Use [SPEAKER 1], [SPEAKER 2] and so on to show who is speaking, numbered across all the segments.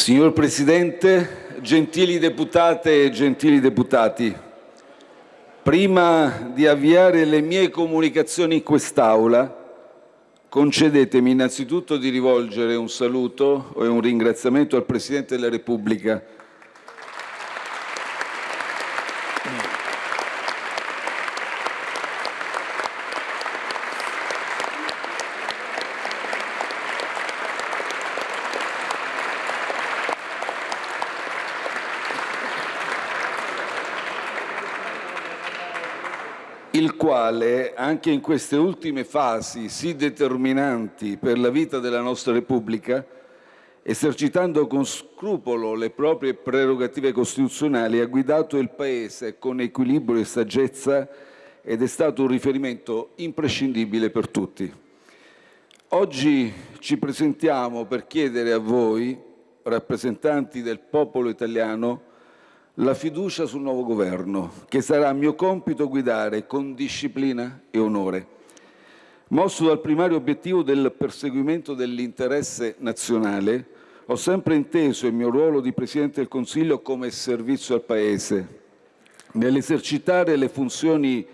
[SPEAKER 1] Signor Presidente, gentili deputate e gentili deputati, prima di avviare le mie comunicazioni in quest'Aula, concedetemi innanzitutto di rivolgere un saluto e un ringraziamento al Presidente della Repubblica il quale, anche in queste ultime fasi sì determinanti per la vita della nostra Repubblica, esercitando con scrupolo le proprie prerogative costituzionali, ha guidato il Paese con equilibrio e saggezza ed è stato un riferimento imprescindibile per tutti. Oggi ci presentiamo per chiedere a voi, rappresentanti del popolo italiano, la fiducia sul nuovo governo, che sarà mio compito guidare con disciplina e onore, mosso dal primario obiettivo del perseguimento dell'interesse nazionale, ho sempre inteso il mio ruolo di Presidente del Consiglio come servizio al Paese. Nell'esercitare le funzioni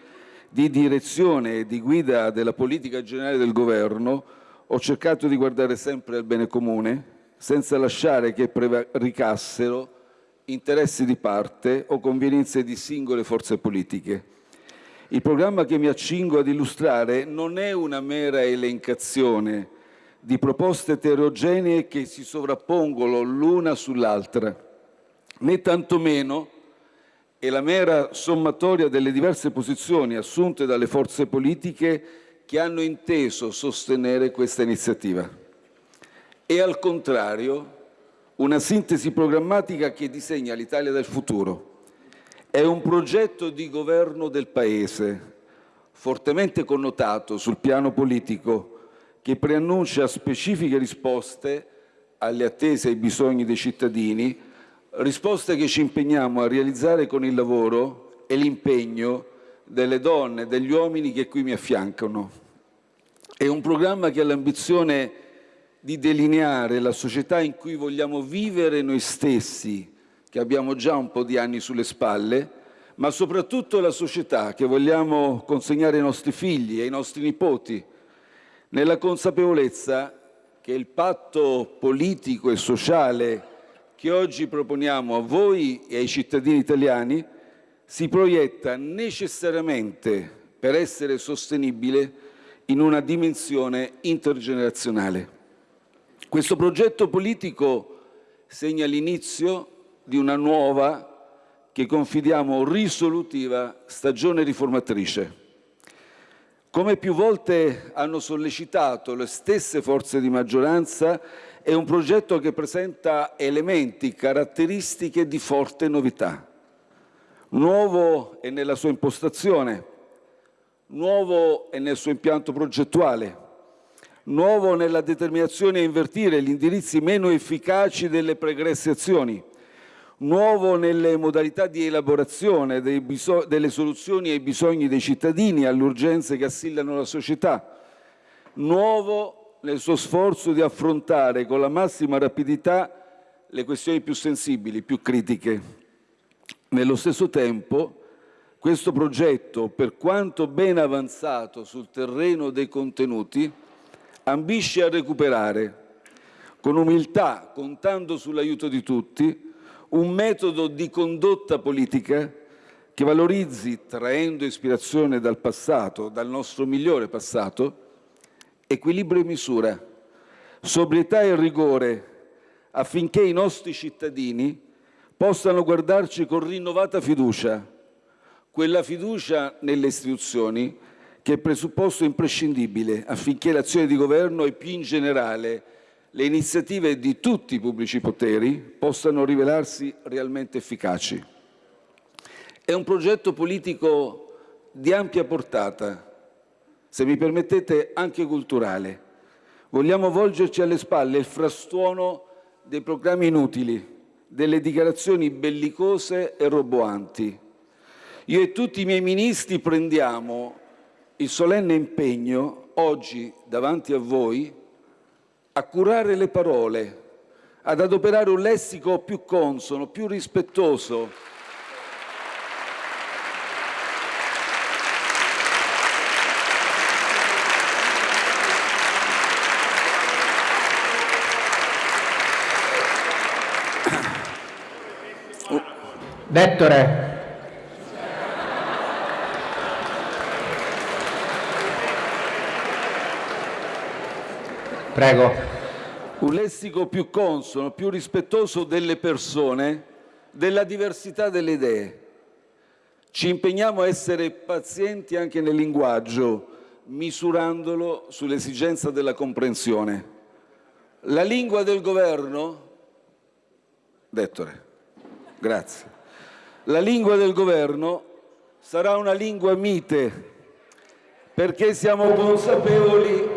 [SPEAKER 1] di direzione e di guida della politica generale del Governo, ho cercato di guardare sempre al bene comune, senza lasciare che prevaricassero interessi di parte o convenienze di singole forze politiche. Il programma che mi accingo ad illustrare non è una mera elencazione di proposte eterogenee che si sovrappongono l'una sull'altra, né tantomeno è la mera sommatoria delle diverse posizioni assunte dalle forze politiche che hanno inteso sostenere questa iniziativa. E al contrario una sintesi programmatica che disegna l'Italia del futuro. È un progetto di governo del Paese, fortemente connotato sul piano politico, che preannuncia specifiche risposte alle attese e ai bisogni dei cittadini, risposte che ci impegniamo a realizzare con il lavoro e l'impegno delle donne e degli uomini che qui mi affiancano. È un programma che ha l'ambizione di delineare la società in cui vogliamo vivere noi stessi, che abbiamo già un po' di anni sulle spalle, ma soprattutto la società che vogliamo consegnare ai nostri figli e ai nostri nipoti, nella consapevolezza che il patto politico e sociale che oggi proponiamo a voi e ai cittadini italiani si proietta necessariamente per essere sostenibile in una dimensione intergenerazionale. Questo progetto politico segna l'inizio di una nuova, che confidiamo risolutiva, stagione riformatrice. Come più volte hanno sollecitato le stesse forze di maggioranza, è un progetto che presenta elementi, caratteristiche di forte novità. Nuovo è nella sua impostazione, nuovo è nel suo impianto progettuale, nuovo nella determinazione a invertire gli indirizzi meno efficaci delle pregresse azioni, nuovo nelle modalità di elaborazione delle soluzioni ai bisogni dei cittadini, alle urgenze che assillano la società, nuovo nel suo sforzo di affrontare con la massima rapidità le questioni più sensibili, più critiche. Nello stesso tempo, questo progetto, per quanto ben avanzato sul terreno dei contenuti, ambisce a recuperare, con umiltà, contando sull'aiuto di tutti, un metodo di condotta politica che valorizzi, traendo ispirazione dal passato, dal nostro migliore passato, equilibrio e misura, sobrietà e rigore, affinché i nostri cittadini possano guardarci con rinnovata fiducia, quella fiducia nelle istituzioni che è presupposto imprescindibile affinché l'azione di governo e più in generale le iniziative di tutti i pubblici poteri possano rivelarsi realmente efficaci. È un progetto politico di ampia portata, se mi permettete anche culturale. Vogliamo volgerci alle spalle il frastuono dei programmi inutili, delle dichiarazioni bellicose e roboanti. Io e tutti i miei ministri prendiamo il solenne impegno oggi davanti a voi a curare le parole, ad adoperare un lessico più consono, più rispettoso
[SPEAKER 2] Vettore. Prego.
[SPEAKER 1] Un lessico più consono, più rispettoso delle persone, della diversità delle idee. Ci impegniamo a essere pazienti anche nel linguaggio, misurandolo sull'esigenza della comprensione. La lingua del governo? Dettore, grazie. La lingua del governo sarà una lingua mite, perché siamo consapevoli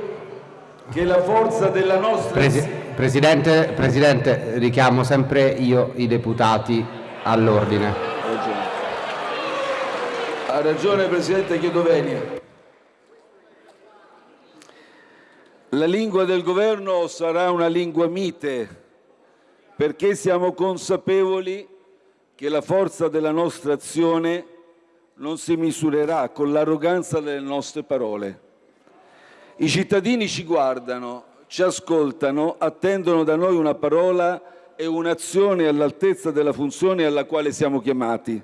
[SPEAKER 1] che la forza della nostra...
[SPEAKER 2] Presi Presidente, Presidente, richiamo sempre io i deputati all'ordine.
[SPEAKER 1] Ha ragione. Presidente chiedo venia. La lingua del governo sarà una lingua mite, perché siamo consapevoli che la forza della nostra azione non si misurerà con l'arroganza delle nostre parole. I cittadini ci guardano, ci ascoltano, attendono da noi una parola e un'azione all'altezza della funzione alla quale siamo chiamati.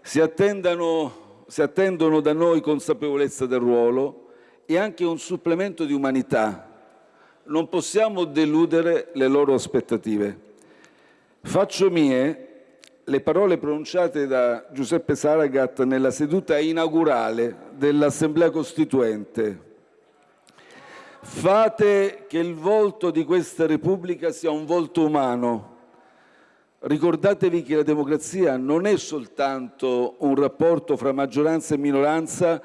[SPEAKER 1] Si, si attendono da noi consapevolezza del ruolo e anche un supplemento di umanità. Non possiamo deludere le loro aspettative. Faccio mie le parole pronunciate da Giuseppe Saragat nella seduta inaugurale dell'Assemblea Costituente. Fate che il volto di questa Repubblica sia un volto umano. Ricordatevi che la democrazia non è soltanto un rapporto fra maggioranza e minoranza,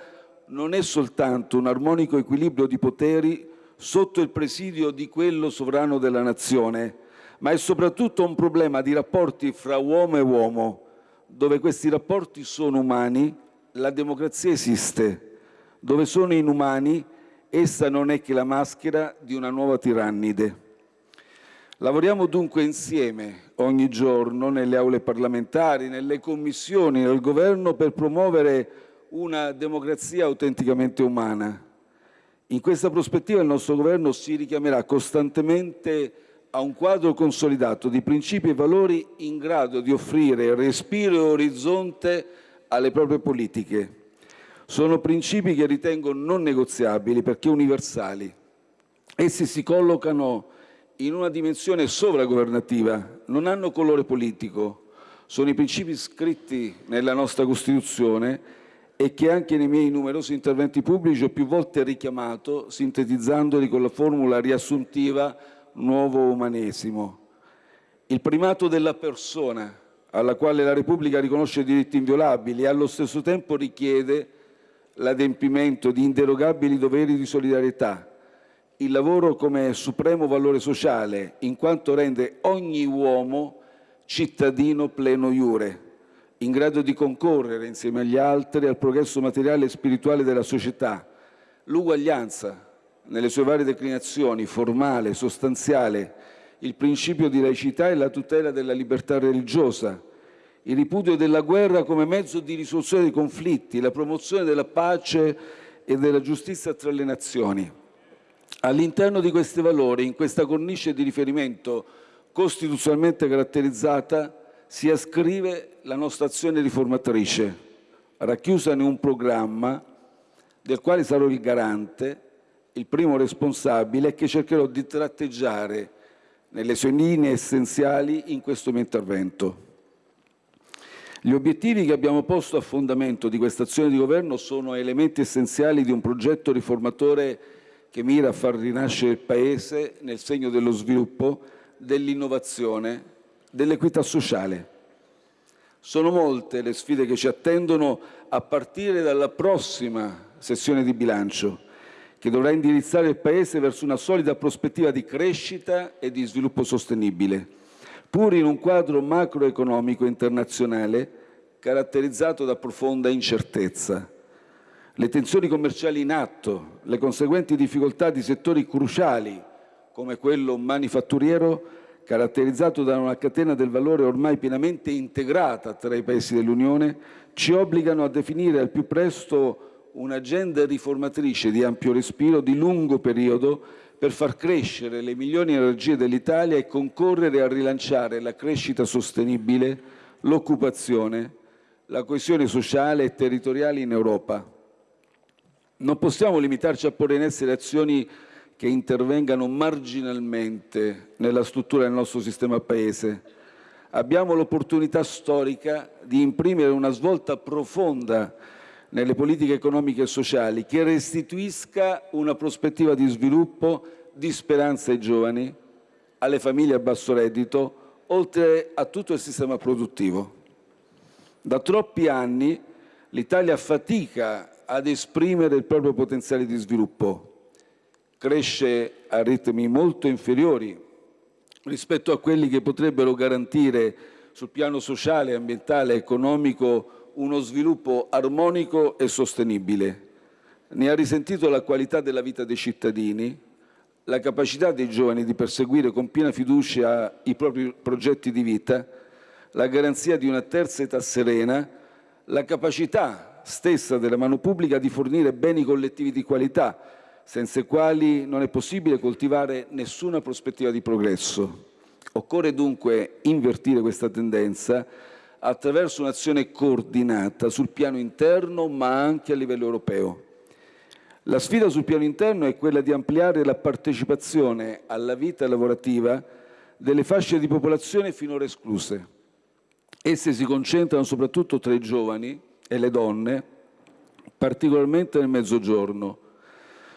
[SPEAKER 1] non è soltanto un armonico equilibrio di poteri sotto il presidio di quello sovrano della nazione, ma è soprattutto un problema di rapporti fra uomo e uomo. Dove questi rapporti sono umani, la democrazia esiste. Dove sono inumani, essa non è che la maschera di una nuova tirannide. Lavoriamo dunque insieme ogni giorno nelle aule parlamentari, nelle commissioni, nel governo per promuovere una democrazia autenticamente umana. In questa prospettiva il nostro governo si richiamerà costantemente a un quadro consolidato di principi e valori in grado di offrire respiro e orizzonte alle proprie politiche. Sono principi che ritengo non negoziabili perché universali. Essi si collocano in una dimensione sovragovernativa, non hanno colore politico, sono i principi scritti nella nostra Costituzione e che anche nei miei numerosi interventi pubblici ho più volte richiamato, sintetizzandoli con la formula riassuntiva nuovo umanesimo, il primato della persona alla quale la Repubblica riconosce diritti inviolabili allo stesso tempo richiede l'adempimento di inderogabili doveri di solidarietà, il lavoro come supremo valore sociale, in quanto rende ogni uomo cittadino pleno iure, in grado di concorrere insieme agli altri al progresso materiale e spirituale della società, l'uguaglianza nelle sue varie declinazioni, formale, sostanziale, il principio di laicità e la tutela della libertà religiosa, il ripudio della guerra come mezzo di risoluzione dei conflitti, la promozione della pace e della giustizia tra le nazioni. All'interno di questi valori, in questa cornice di riferimento costituzionalmente caratterizzata, si ascrive la nostra azione riformatrice, racchiusa in un programma del quale sarò il garante il primo responsabile e che cercherò di tratteggiare nelle sue linee essenziali in questo mio intervento. Gli obiettivi che abbiamo posto a fondamento di questa azione di governo sono elementi essenziali di un progetto riformatore che mira a far rinascere il Paese nel segno dello sviluppo, dell'innovazione, dell'equità sociale. Sono molte le sfide che ci attendono a partire dalla prossima sessione di bilancio che dovrà indirizzare il Paese verso una solida prospettiva di crescita e di sviluppo sostenibile, pur in un quadro macroeconomico internazionale caratterizzato da profonda incertezza. Le tensioni commerciali in atto, le conseguenti difficoltà di settori cruciali come quello manifatturiero caratterizzato da una catena del valore ormai pienamente integrata tra i paesi dell'Unione, ci obbligano a definire al più presto un'agenda riformatrice di ampio respiro, di lungo periodo, per far crescere le migliori energie dell'Italia e concorrere a rilanciare la crescita sostenibile, l'occupazione, la coesione sociale e territoriale in Europa. Non possiamo limitarci a porre in essere azioni che intervengano marginalmente nella struttura del nostro sistema Paese. Abbiamo l'opportunità storica di imprimere una svolta profonda nelle politiche economiche e sociali che restituisca una prospettiva di sviluppo, di speranza ai giovani, alle famiglie a basso reddito, oltre a tutto il sistema produttivo. Da troppi anni l'Italia fatica ad esprimere il proprio potenziale di sviluppo cresce a ritmi molto inferiori rispetto a quelli che potrebbero garantire sul piano sociale, ambientale economico uno sviluppo armonico e sostenibile. Ne ha risentito la qualità della vita dei cittadini, la capacità dei giovani di perseguire con piena fiducia i propri progetti di vita, la garanzia di una terza età serena, la capacità stessa della mano pubblica di fornire beni collettivi di qualità, senza i quali non è possibile coltivare nessuna prospettiva di progresso. Occorre dunque invertire questa tendenza attraverso un'azione coordinata sul piano interno ma anche a livello europeo. La sfida sul piano interno è quella di ampliare la partecipazione alla vita lavorativa delle fasce di popolazione finora escluse. Esse si concentrano soprattutto tra i giovani e le donne, particolarmente nel mezzogiorno,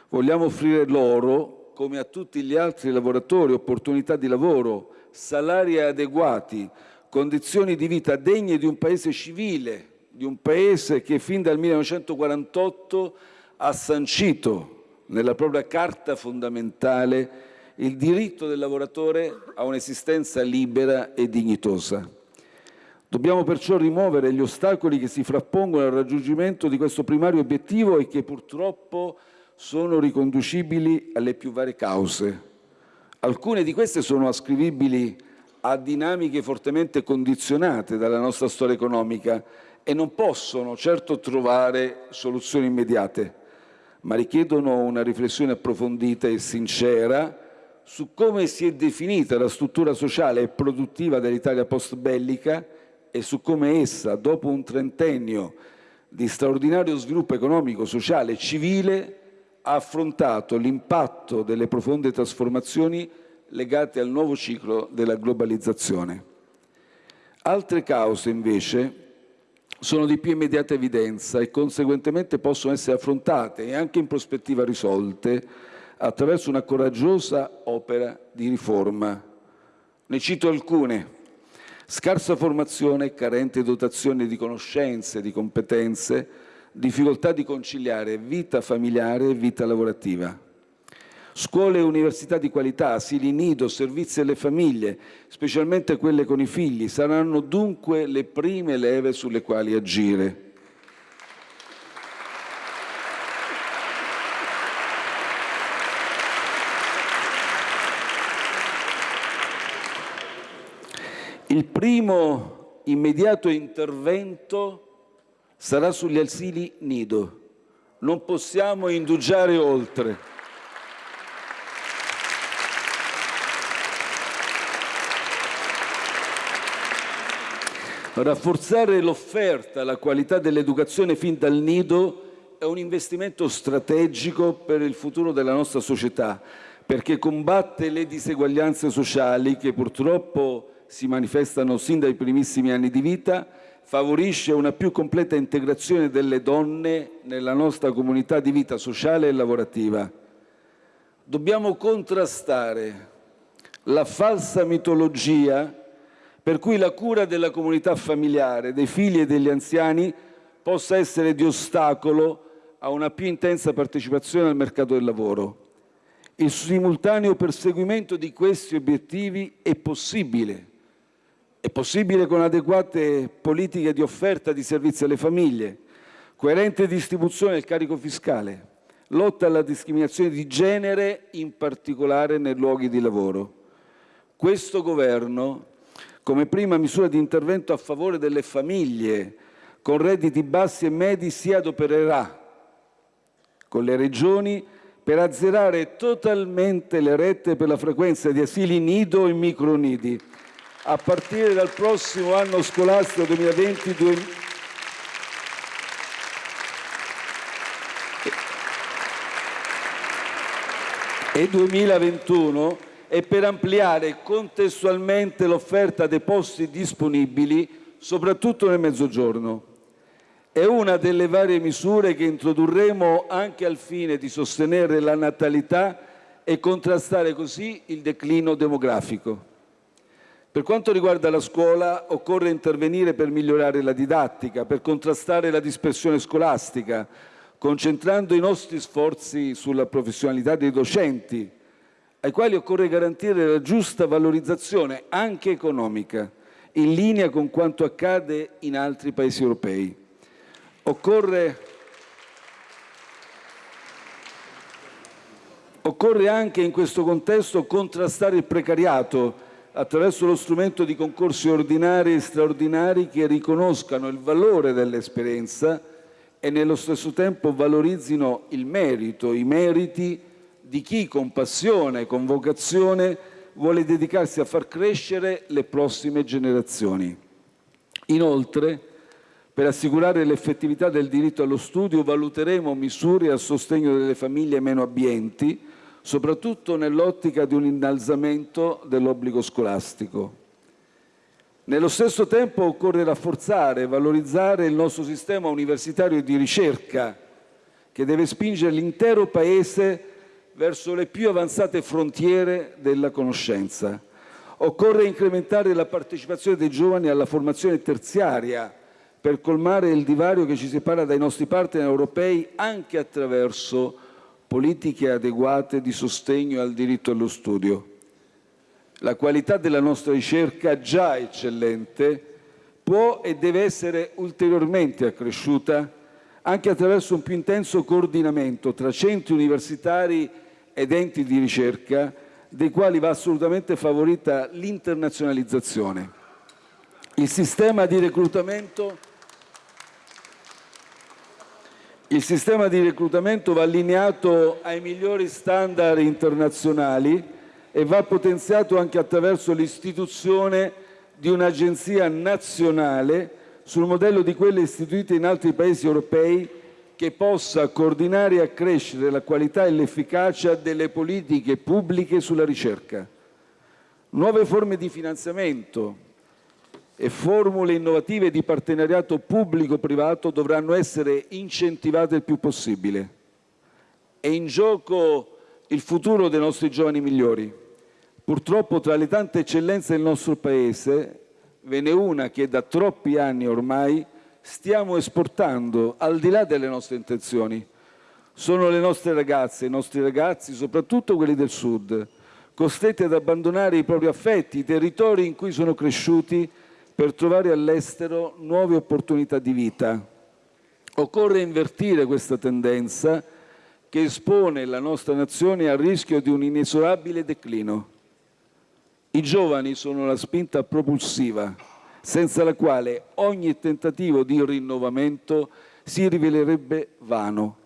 [SPEAKER 1] Vogliamo offrire loro, come a tutti gli altri lavoratori, opportunità di lavoro, salari adeguati, condizioni di vita degne di un paese civile, di un paese che fin dal 1948 ha sancito nella propria carta fondamentale il diritto del lavoratore a un'esistenza libera e dignitosa. Dobbiamo perciò rimuovere gli ostacoli che si frappongono al raggiungimento di questo primario obiettivo e che purtroppo sono riconducibili alle più varie cause. Alcune di queste sono ascrivibili a dinamiche fortemente condizionate dalla nostra storia economica e non possono certo trovare soluzioni immediate, ma richiedono una riflessione approfondita e sincera su come si è definita la struttura sociale e produttiva dell'Italia post-bellica e su come essa, dopo un trentennio di straordinario sviluppo economico, sociale e civile, ha affrontato l'impatto delle profonde trasformazioni legate al nuovo ciclo della globalizzazione. Altre cause, invece, sono di più immediata evidenza e conseguentemente possono essere affrontate e anche in prospettiva risolte attraverso una coraggiosa opera di riforma. Ne cito alcune. Scarsa formazione, carente dotazione di conoscenze, di competenze, difficoltà di conciliare vita familiare e vita lavorativa. Scuole e università di qualità, asili nido, servizi alle famiglie, specialmente quelle con i figli, saranno dunque le prime leve sulle quali agire. Il primo immediato intervento sarà sugli asili nido. Non possiamo indugiare oltre. Rafforzare l'offerta, la qualità dell'educazione fin dal nido è un investimento strategico per il futuro della nostra società, perché combatte le diseguaglianze sociali che purtroppo si manifestano sin dai primissimi anni di vita favorisce una più completa integrazione delle donne nella nostra comunità di vita sociale e lavorativa. Dobbiamo contrastare la falsa mitologia per cui la cura della comunità familiare, dei figli e degli anziani possa essere di ostacolo a una più intensa partecipazione al mercato del lavoro. Il simultaneo perseguimento di questi obiettivi è possibile è possibile con adeguate politiche di offerta di servizi alle famiglie, coerente distribuzione del carico fiscale, lotta alla discriminazione di genere, in particolare nei luoghi di lavoro. questo Governo, come prima misura di intervento a favore delle famiglie con redditi bassi e medi, si adopererà con le Regioni per azzerare totalmente le rette per la frequenza di asili nido e micronidi. A partire dal prossimo anno scolastico 2020 e 2021 e per ampliare contestualmente l'offerta dei posti disponibili, soprattutto nel Mezzogiorno. È una delle varie misure che introdurremo anche al fine di sostenere la natalità e contrastare così il declino demografico. Per quanto riguarda la scuola, occorre intervenire per migliorare la didattica, per contrastare la dispersione scolastica, concentrando i nostri sforzi sulla professionalità dei docenti, ai quali occorre garantire la giusta valorizzazione, anche economica, in linea con quanto accade in altri paesi europei. Occorre, occorre anche in questo contesto contrastare il precariato attraverso lo strumento di concorsi ordinari e straordinari che riconoscano il valore dell'esperienza e nello stesso tempo valorizzino il merito, i meriti di chi con passione e con vocazione vuole dedicarsi a far crescere le prossime generazioni. Inoltre, per assicurare l'effettività del diritto allo studio, valuteremo misure a sostegno delle famiglie meno abbienti, soprattutto nell'ottica di un innalzamento dell'obbligo scolastico. Nello stesso tempo occorre rafforzare e valorizzare il nostro sistema universitario di ricerca, che deve spingere l'intero Paese verso le più avanzate frontiere della conoscenza. Occorre incrementare la partecipazione dei giovani alla formazione terziaria per colmare il divario che ci separa dai nostri partner europei anche attraverso politiche adeguate di sostegno al diritto allo studio. La qualità della nostra ricerca, già eccellente, può e deve essere ulteriormente accresciuta anche attraverso un più intenso coordinamento tra centri universitari ed enti di ricerca, dei quali va assolutamente favorita l'internazionalizzazione. Il sistema di reclutamento il sistema di reclutamento va allineato ai migliori standard internazionali e va potenziato anche attraverso l'istituzione di un'agenzia nazionale sul modello di quelle istituite in altri paesi europei che possa coordinare e accrescere la qualità e l'efficacia delle politiche pubbliche sulla ricerca. Nuove forme di finanziamento e formule innovative di partenariato pubblico-privato dovranno essere incentivate il più possibile. È in gioco il futuro dei nostri giovani migliori. Purtroppo tra le tante eccellenze del nostro Paese ve n'è una che da troppi anni ormai stiamo esportando al di là delle nostre intenzioni. Sono le nostre ragazze, i nostri ragazzi, soprattutto quelli del Sud, costretti ad abbandonare i propri affetti, i territori in cui sono cresciuti per trovare all'estero nuove opportunità di vita. Occorre invertire questa tendenza che espone la nostra nazione al rischio di un inesorabile declino. I giovani sono la spinta propulsiva, senza la quale ogni tentativo di rinnovamento si rivelerebbe vano.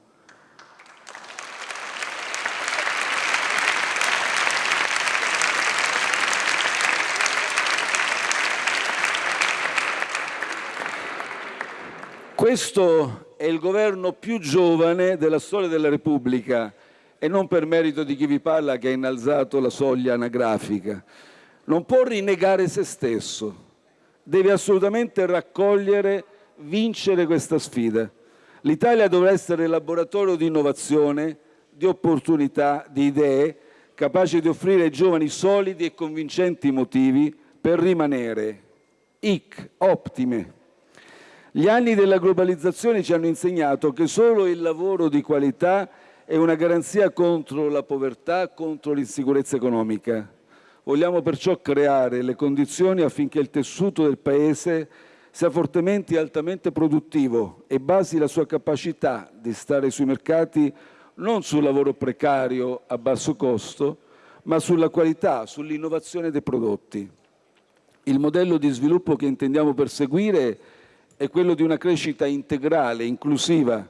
[SPEAKER 1] Questo è il governo più giovane della storia della Repubblica e non per merito di chi vi parla che ha innalzato la soglia anagrafica non può rinnegare se stesso, deve assolutamente raccogliere, vincere questa sfida. L'Italia dovrà essere laboratorio di innovazione, di opportunità, di idee, capace di offrire ai giovani solidi e convincenti motivi per rimanere. Ic, ottime. Gli anni della globalizzazione ci hanno insegnato che solo il lavoro di qualità è una garanzia contro la povertà, contro l'insicurezza economica. Vogliamo perciò creare le condizioni affinché il tessuto del Paese sia fortemente e altamente produttivo e basi la sua capacità di stare sui mercati non sul lavoro precario a basso costo, ma sulla qualità, sull'innovazione dei prodotti. Il modello di sviluppo che intendiamo perseguire è quello di una crescita integrale, inclusiva,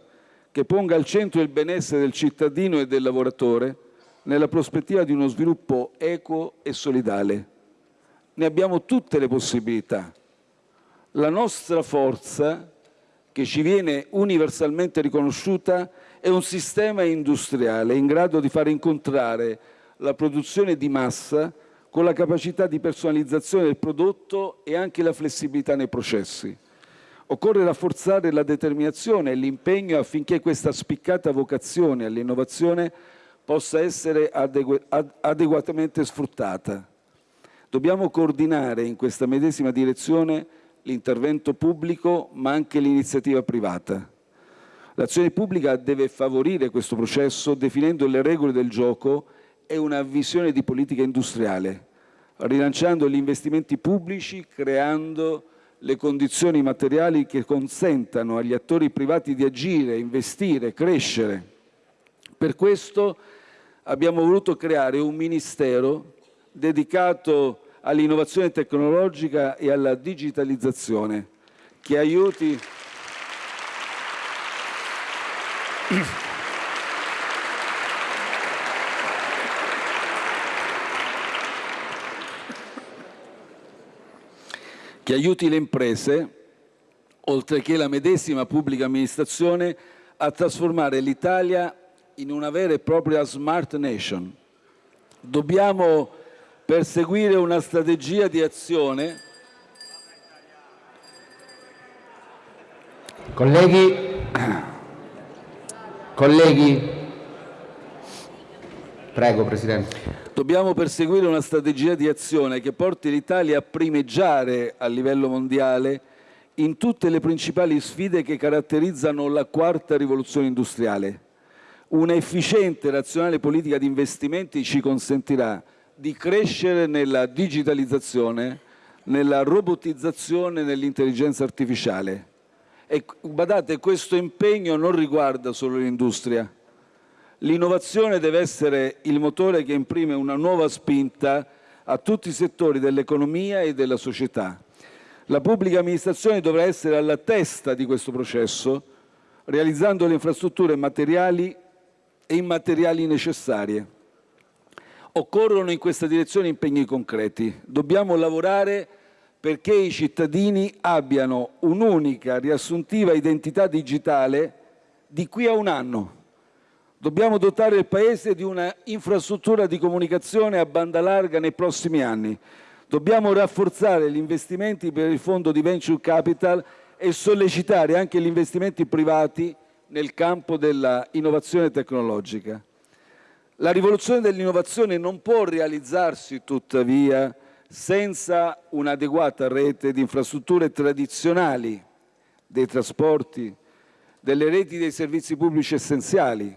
[SPEAKER 1] che ponga al centro il benessere del cittadino e del lavoratore nella prospettiva di uno sviluppo equo e solidale. Ne abbiamo tutte le possibilità. La nostra forza, che ci viene universalmente riconosciuta, è un sistema industriale in grado di far incontrare la produzione di massa con la capacità di personalizzazione del prodotto e anche la flessibilità nei processi. Occorre rafforzare la determinazione e l'impegno affinché questa spiccata vocazione all'innovazione possa essere adegu adeguatamente sfruttata. Dobbiamo coordinare in questa medesima direzione l'intervento pubblico ma anche l'iniziativa privata. L'azione pubblica deve favorire questo processo definendo le regole del gioco e una visione di politica industriale, rilanciando gli investimenti pubblici, creando le condizioni materiali che consentano agli attori privati di agire, investire, crescere. Per questo abbiamo voluto creare un ministero dedicato all'innovazione tecnologica e alla digitalizzazione. Che aiuti. Che aiuti le imprese, oltre che la medesima pubblica amministrazione, a trasformare l'Italia in una vera e propria smart nation. Dobbiamo perseguire una strategia di azione.
[SPEAKER 2] Colleghi, colleghi, prego Presidente.
[SPEAKER 1] Dobbiamo perseguire una strategia di azione che porti l'Italia a primeggiare a livello mondiale in tutte le principali sfide che caratterizzano la quarta rivoluzione industriale. Una efficiente e razionale politica di investimenti ci consentirà di crescere nella digitalizzazione, nella robotizzazione nell'intelligenza artificiale. E badate, questo impegno non riguarda solo l'industria, L'innovazione deve essere il motore che imprime una nuova spinta a tutti i settori dell'economia e della società. La pubblica amministrazione dovrà essere alla testa di questo processo, realizzando le infrastrutture materiali e immateriali necessarie. Occorrono in questa direzione impegni concreti. Dobbiamo lavorare perché i cittadini abbiano un'unica riassuntiva identità digitale di qui a un anno Dobbiamo dotare il Paese di una infrastruttura di comunicazione a banda larga nei prossimi anni. Dobbiamo rafforzare gli investimenti per il fondo di venture capital e sollecitare anche gli investimenti privati nel campo dell'innovazione tecnologica. La rivoluzione dell'innovazione non può realizzarsi, tuttavia, senza un'adeguata rete di infrastrutture tradizionali, dei trasporti, delle reti dei servizi pubblici essenziali,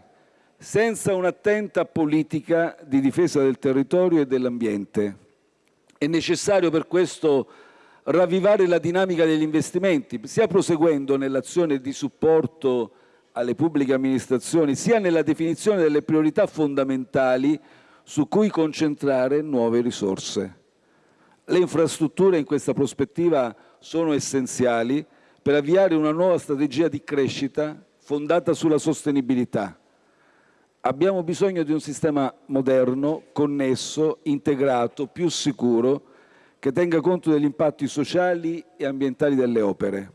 [SPEAKER 1] senza un'attenta politica di difesa del territorio e dell'ambiente. È necessario per questo ravvivare la dinamica degli investimenti, sia proseguendo nell'azione di supporto alle pubbliche amministrazioni, sia nella definizione delle priorità fondamentali su cui concentrare nuove risorse. Le infrastrutture in questa prospettiva sono essenziali per avviare una nuova strategia di crescita fondata sulla sostenibilità Abbiamo bisogno di un sistema moderno, connesso, integrato, più sicuro, che tenga conto degli impatti sociali e ambientali delle opere.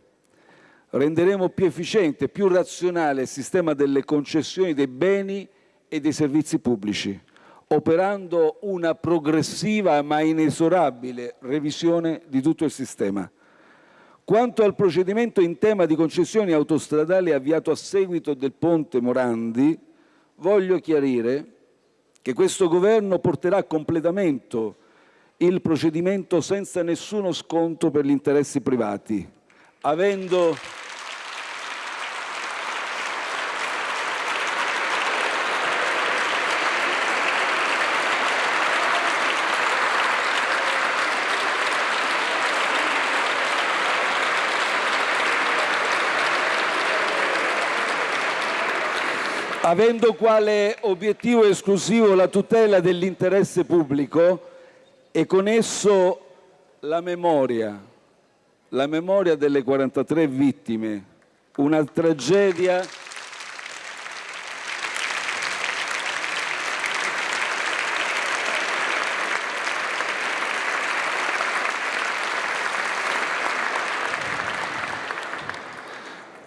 [SPEAKER 1] Renderemo più efficiente più razionale il sistema delle concessioni dei beni e dei servizi pubblici, operando una progressiva ma inesorabile revisione di tutto il sistema. Quanto al procedimento in tema di concessioni autostradali avviato a seguito del ponte Morandi, voglio chiarire che questo Governo porterà a completamento il procedimento senza nessuno sconto per gli interessi privati, avendo avendo quale obiettivo esclusivo la tutela dell'interesse pubblico e con esso la memoria, la memoria delle 43 vittime, una tragedia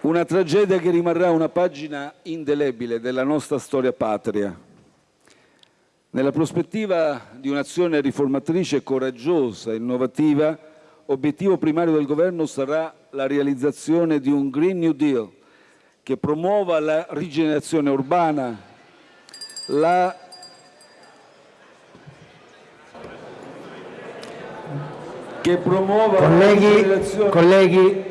[SPEAKER 1] Una tragedia che rimarrà una pagina indelebile della nostra storia patria. Nella prospettiva di un'azione riformatrice coraggiosa, innovativa, obiettivo primario del Governo sarà la realizzazione di un Green New Deal che promuova la rigenerazione urbana, la che promuova
[SPEAKER 2] colleghi, la rigenerazione... colleghi,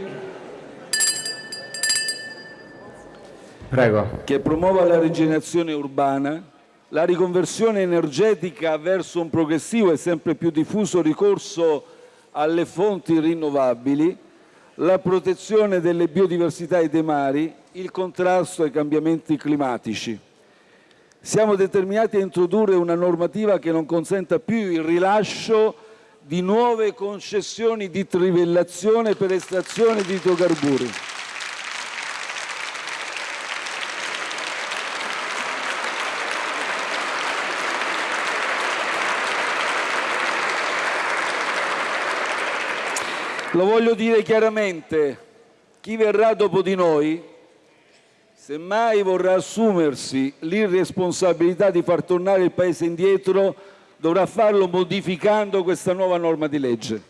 [SPEAKER 2] Prego.
[SPEAKER 1] che promuova la rigenerazione urbana, la riconversione energetica verso un progressivo e sempre più diffuso ricorso alle fonti rinnovabili, la protezione delle biodiversità e dei mari, il contrasto ai cambiamenti climatici. Siamo determinati a introdurre una normativa che non consenta più il rilascio di nuove concessioni di trivellazione per estrazione di idrocarburi. Lo voglio dire chiaramente, chi verrà dopo di noi, semmai vorrà assumersi l'irresponsabilità di far tornare il Paese indietro, dovrà farlo modificando questa nuova norma di legge.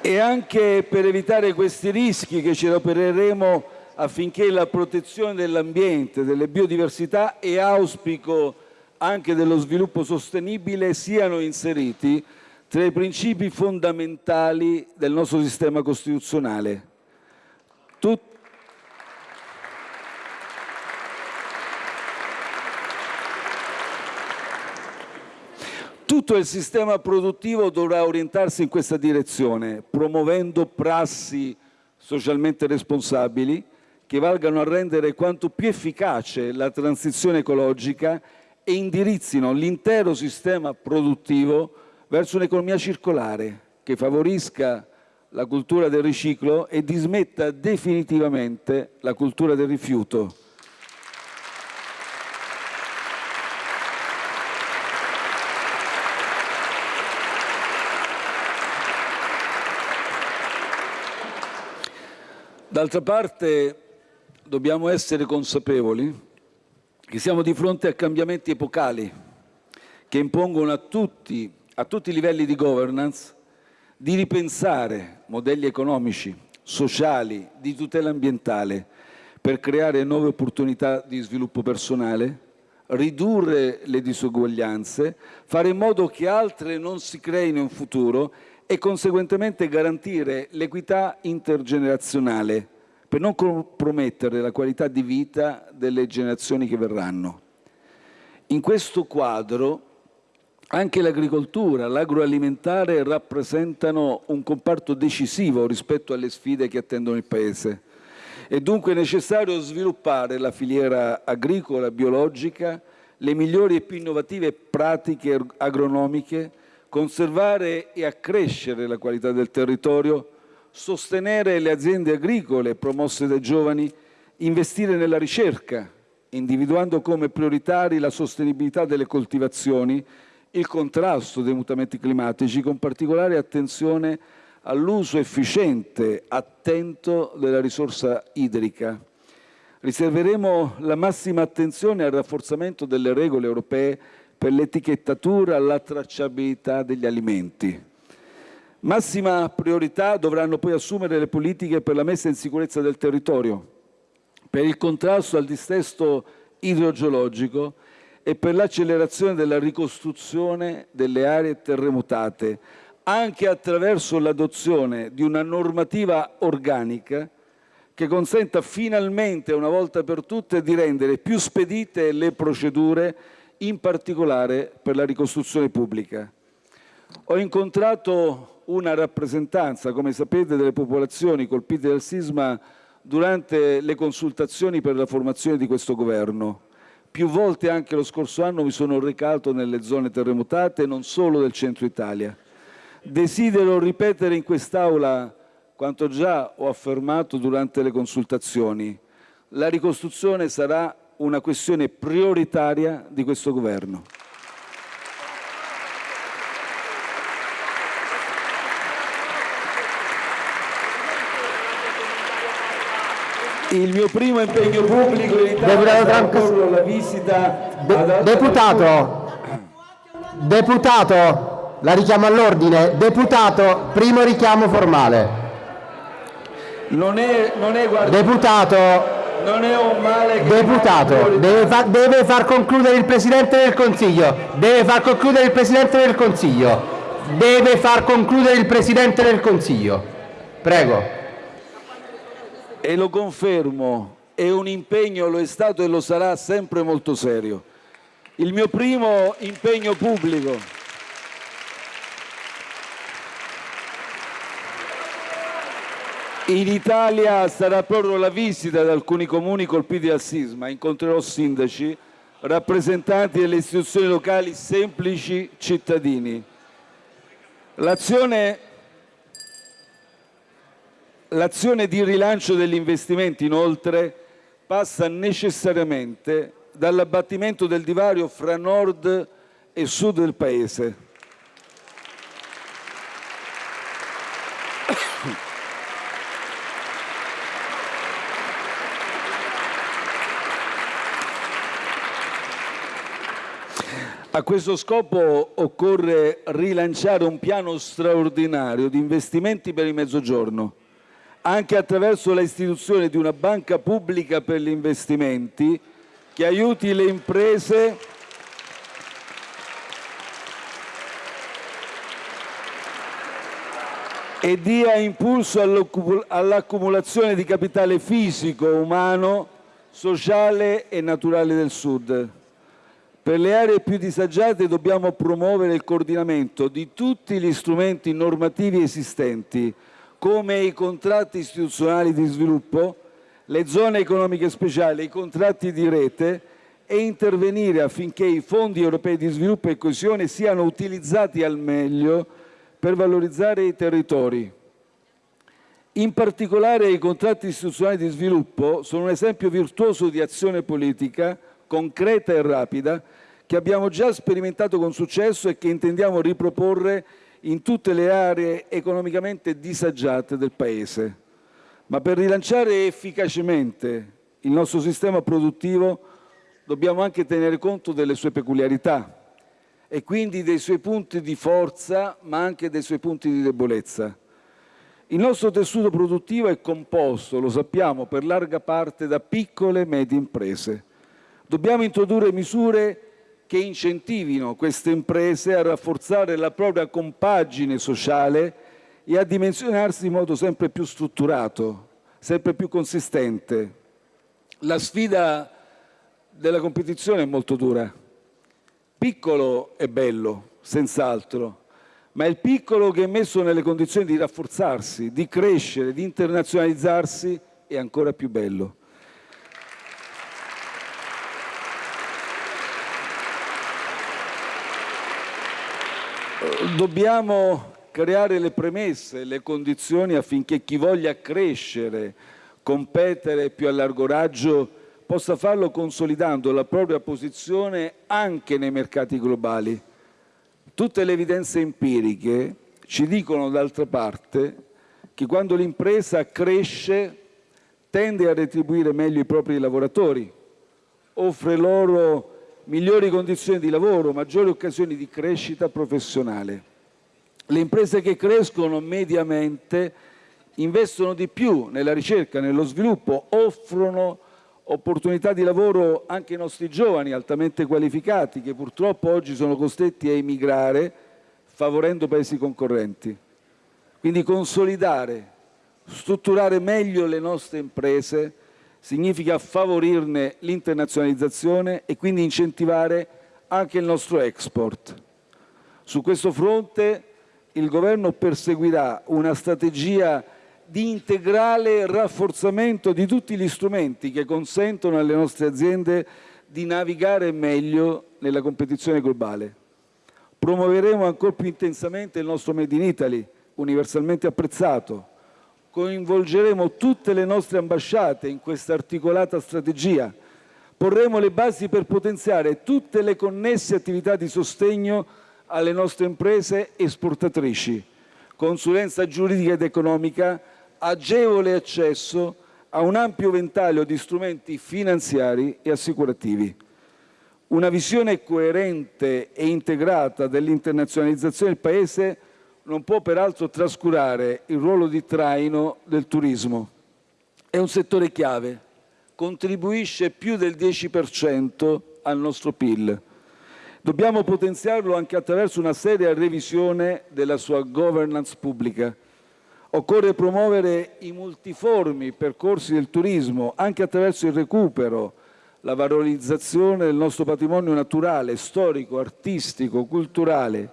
[SPEAKER 1] E anche per evitare questi rischi che ci adopereremo affinché la protezione dell'ambiente, delle biodiversità e auspico anche dello sviluppo sostenibile siano inseriti tra i principi fondamentali del nostro sistema costituzionale. Tut Tutto il sistema produttivo dovrà orientarsi in questa direzione, promuovendo prassi socialmente responsabili, che valgano a rendere quanto più efficace la transizione ecologica e indirizzino l'intero sistema produttivo verso un'economia circolare che favorisca la cultura del riciclo e dismetta definitivamente la cultura del rifiuto. D'altra parte dobbiamo essere consapevoli che siamo di fronte a cambiamenti epocali che impongono a tutti, a tutti i livelli di governance di ripensare modelli economici, sociali, di tutela ambientale per creare nuove opportunità di sviluppo personale, ridurre le disuguaglianze, fare in modo che altre non si creino in futuro e conseguentemente garantire l'equità intergenerazionale per non compromettere la qualità di vita delle generazioni che verranno. In questo quadro anche l'agricoltura, l'agroalimentare rappresentano un comparto decisivo rispetto alle sfide che attendono il Paese. È dunque necessario sviluppare la filiera agricola biologica, le migliori e più innovative pratiche agronomiche, conservare e accrescere la qualità del territorio, sostenere le aziende agricole promosse dai giovani, investire nella ricerca, individuando come prioritari la sostenibilità delle coltivazioni, il contrasto dei mutamenti climatici, con particolare attenzione all'uso efficiente, attento della risorsa idrica. Riserveremo la massima attenzione al rafforzamento delle regole europee per l'etichettatura, la tracciabilità degli alimenti. Massima priorità dovranno poi assumere le politiche per la messa in sicurezza del territorio, per il contrasto al dissesto idrogeologico e per l'accelerazione della ricostruzione delle aree terremotate, anche attraverso l'adozione di una normativa organica che consenta finalmente, una volta per tutte, di rendere più spedite le procedure, in particolare per la ricostruzione pubblica. Ho incontrato una rappresentanza, come sapete, delle popolazioni colpite dal sisma durante le consultazioni per la formazione di questo governo. Più volte anche lo scorso anno mi sono recato nelle zone terremotate, non solo del centro Italia. Desidero ripetere in quest'Aula quanto già ho affermato durante le consultazioni. La ricostruzione sarà una questione prioritaria di questo governo. Il mio primo impegno pubblico in Italia
[SPEAKER 2] sarà
[SPEAKER 1] la visita...
[SPEAKER 2] De deputato, deputato, la richiamo all'ordine. Deputato, primo richiamo formale.
[SPEAKER 1] Non è, non è guarda...
[SPEAKER 2] Deputato,
[SPEAKER 1] non è un male.
[SPEAKER 2] Deputato, deve, fa deve far concludere il Presidente del Consiglio. Deve far concludere il Presidente del Consiglio. Deve far concludere il Presidente del Consiglio. Prego
[SPEAKER 1] e lo confermo, è un impegno, lo è stato e lo sarà sempre molto serio. Il mio primo impegno pubblico. In Italia sarà proprio la visita ad alcuni comuni colpiti dal sisma. Incontrerò sindaci, rappresentanti delle istituzioni locali, semplici cittadini. L'azione L'azione di rilancio degli investimenti, inoltre, passa necessariamente dall'abbattimento del divario fra nord e sud del Paese. A questo scopo occorre rilanciare un piano straordinario di investimenti per il Mezzogiorno anche attraverso l'istituzione di una banca pubblica per gli investimenti che aiuti le imprese e dia impulso all'accumulazione di capitale fisico, umano, sociale e naturale del Sud. Per le aree più disagiate dobbiamo promuovere il coordinamento di tutti gli strumenti normativi esistenti come i contratti istituzionali di sviluppo, le zone economiche speciali, i contratti di rete e intervenire affinché i fondi europei di sviluppo e coesione siano utilizzati al meglio per valorizzare i territori. In particolare i contratti istituzionali di sviluppo sono un esempio virtuoso di azione politica concreta e rapida che abbiamo già sperimentato con successo e che intendiamo riproporre in tutte le aree economicamente disagiate del Paese. Ma per rilanciare efficacemente il nostro sistema produttivo dobbiamo anche tenere conto delle sue peculiarità e quindi dei suoi punti di forza, ma anche dei suoi punti di debolezza. Il nostro tessuto produttivo è composto, lo sappiamo, per larga parte da piccole e medie imprese. Dobbiamo introdurre misure che incentivino queste imprese a rafforzare la propria compagine sociale e a dimensionarsi in modo sempre più strutturato, sempre più consistente. La sfida della competizione è molto dura. Piccolo è bello, senz'altro, ma è il piccolo che è messo nelle condizioni di rafforzarsi, di crescere, di internazionalizzarsi è ancora più bello. Dobbiamo creare le premesse, le condizioni affinché chi voglia crescere, competere più a largo raggio, possa farlo consolidando la propria posizione anche nei mercati globali. Tutte le evidenze empiriche ci dicono d'altra parte che quando l'impresa cresce tende a retribuire meglio i propri lavoratori, offre loro migliori condizioni di lavoro, maggiori occasioni di crescita professionale. Le imprese che crescono mediamente investono di più nella ricerca, nello sviluppo, offrono opportunità di lavoro anche ai nostri giovani altamente qualificati che purtroppo oggi sono costretti a emigrare favorendo paesi concorrenti. Quindi consolidare, strutturare meglio le nostre imprese significa favorirne l'internazionalizzazione e quindi incentivare anche il nostro export. Su questo fronte il Governo perseguirà una strategia di integrale rafforzamento di tutti gli strumenti che consentono alle nostre aziende di navigare meglio nella competizione globale. Promuoveremo ancora più intensamente il nostro Made in Italy, universalmente apprezzato. Coinvolgeremo tutte le nostre ambasciate in questa articolata strategia. Porremo le basi per potenziare tutte le connesse attività di sostegno alle nostre imprese esportatrici, consulenza giuridica ed economica, agevole accesso a un ampio ventaglio di strumenti finanziari e assicurativi. Una visione coerente e integrata dell'internazionalizzazione del Paese non può peraltro trascurare il ruolo di traino del turismo. È un settore chiave, contribuisce più del 10% al nostro PIL. Dobbiamo potenziarlo anche attraverso una seria revisione della sua governance pubblica. Occorre promuovere i multiformi percorsi del turismo anche attraverso il recupero, la valorizzazione del nostro patrimonio naturale, storico, artistico, culturale,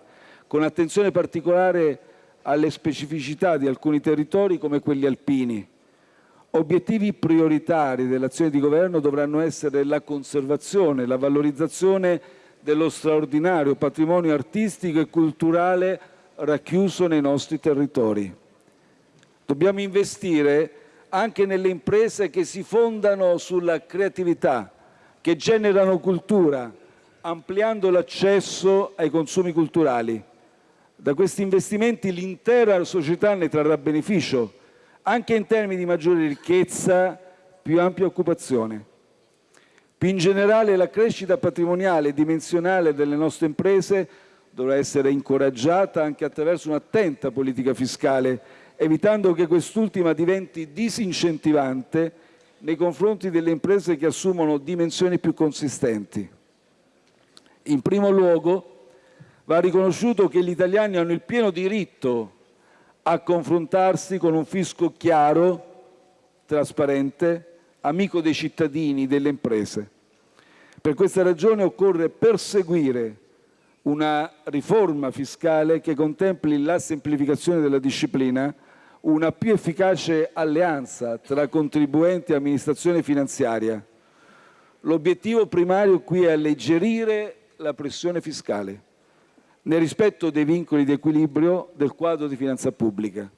[SPEAKER 1] con attenzione particolare alle specificità di alcuni territori come quelli alpini. Obiettivi prioritari dell'azione di governo dovranno essere la conservazione, la valorizzazione dello straordinario patrimonio artistico e culturale racchiuso nei nostri territori. Dobbiamo investire anche nelle imprese che si fondano sulla creatività, che generano cultura, ampliando l'accesso ai consumi culturali. Da questi investimenti l'intera società ne trarrà beneficio, anche in termini di maggiore ricchezza, più ampia occupazione. Più in generale la crescita patrimoniale e dimensionale delle nostre imprese dovrà essere incoraggiata anche attraverso un'attenta politica fiscale, evitando che quest'ultima diventi disincentivante nei confronti delle imprese che assumono dimensioni più consistenti. In primo luogo va riconosciuto che gli italiani hanno il pieno diritto a confrontarsi con un fisco chiaro, trasparente, amico dei cittadini, delle imprese. Per questa ragione occorre perseguire una riforma fiscale che contempli la semplificazione della disciplina, una più efficace alleanza tra contribuenti e amministrazione finanziaria. L'obiettivo primario qui è alleggerire la pressione fiscale, nel rispetto dei vincoli di equilibrio del quadro di finanza pubblica.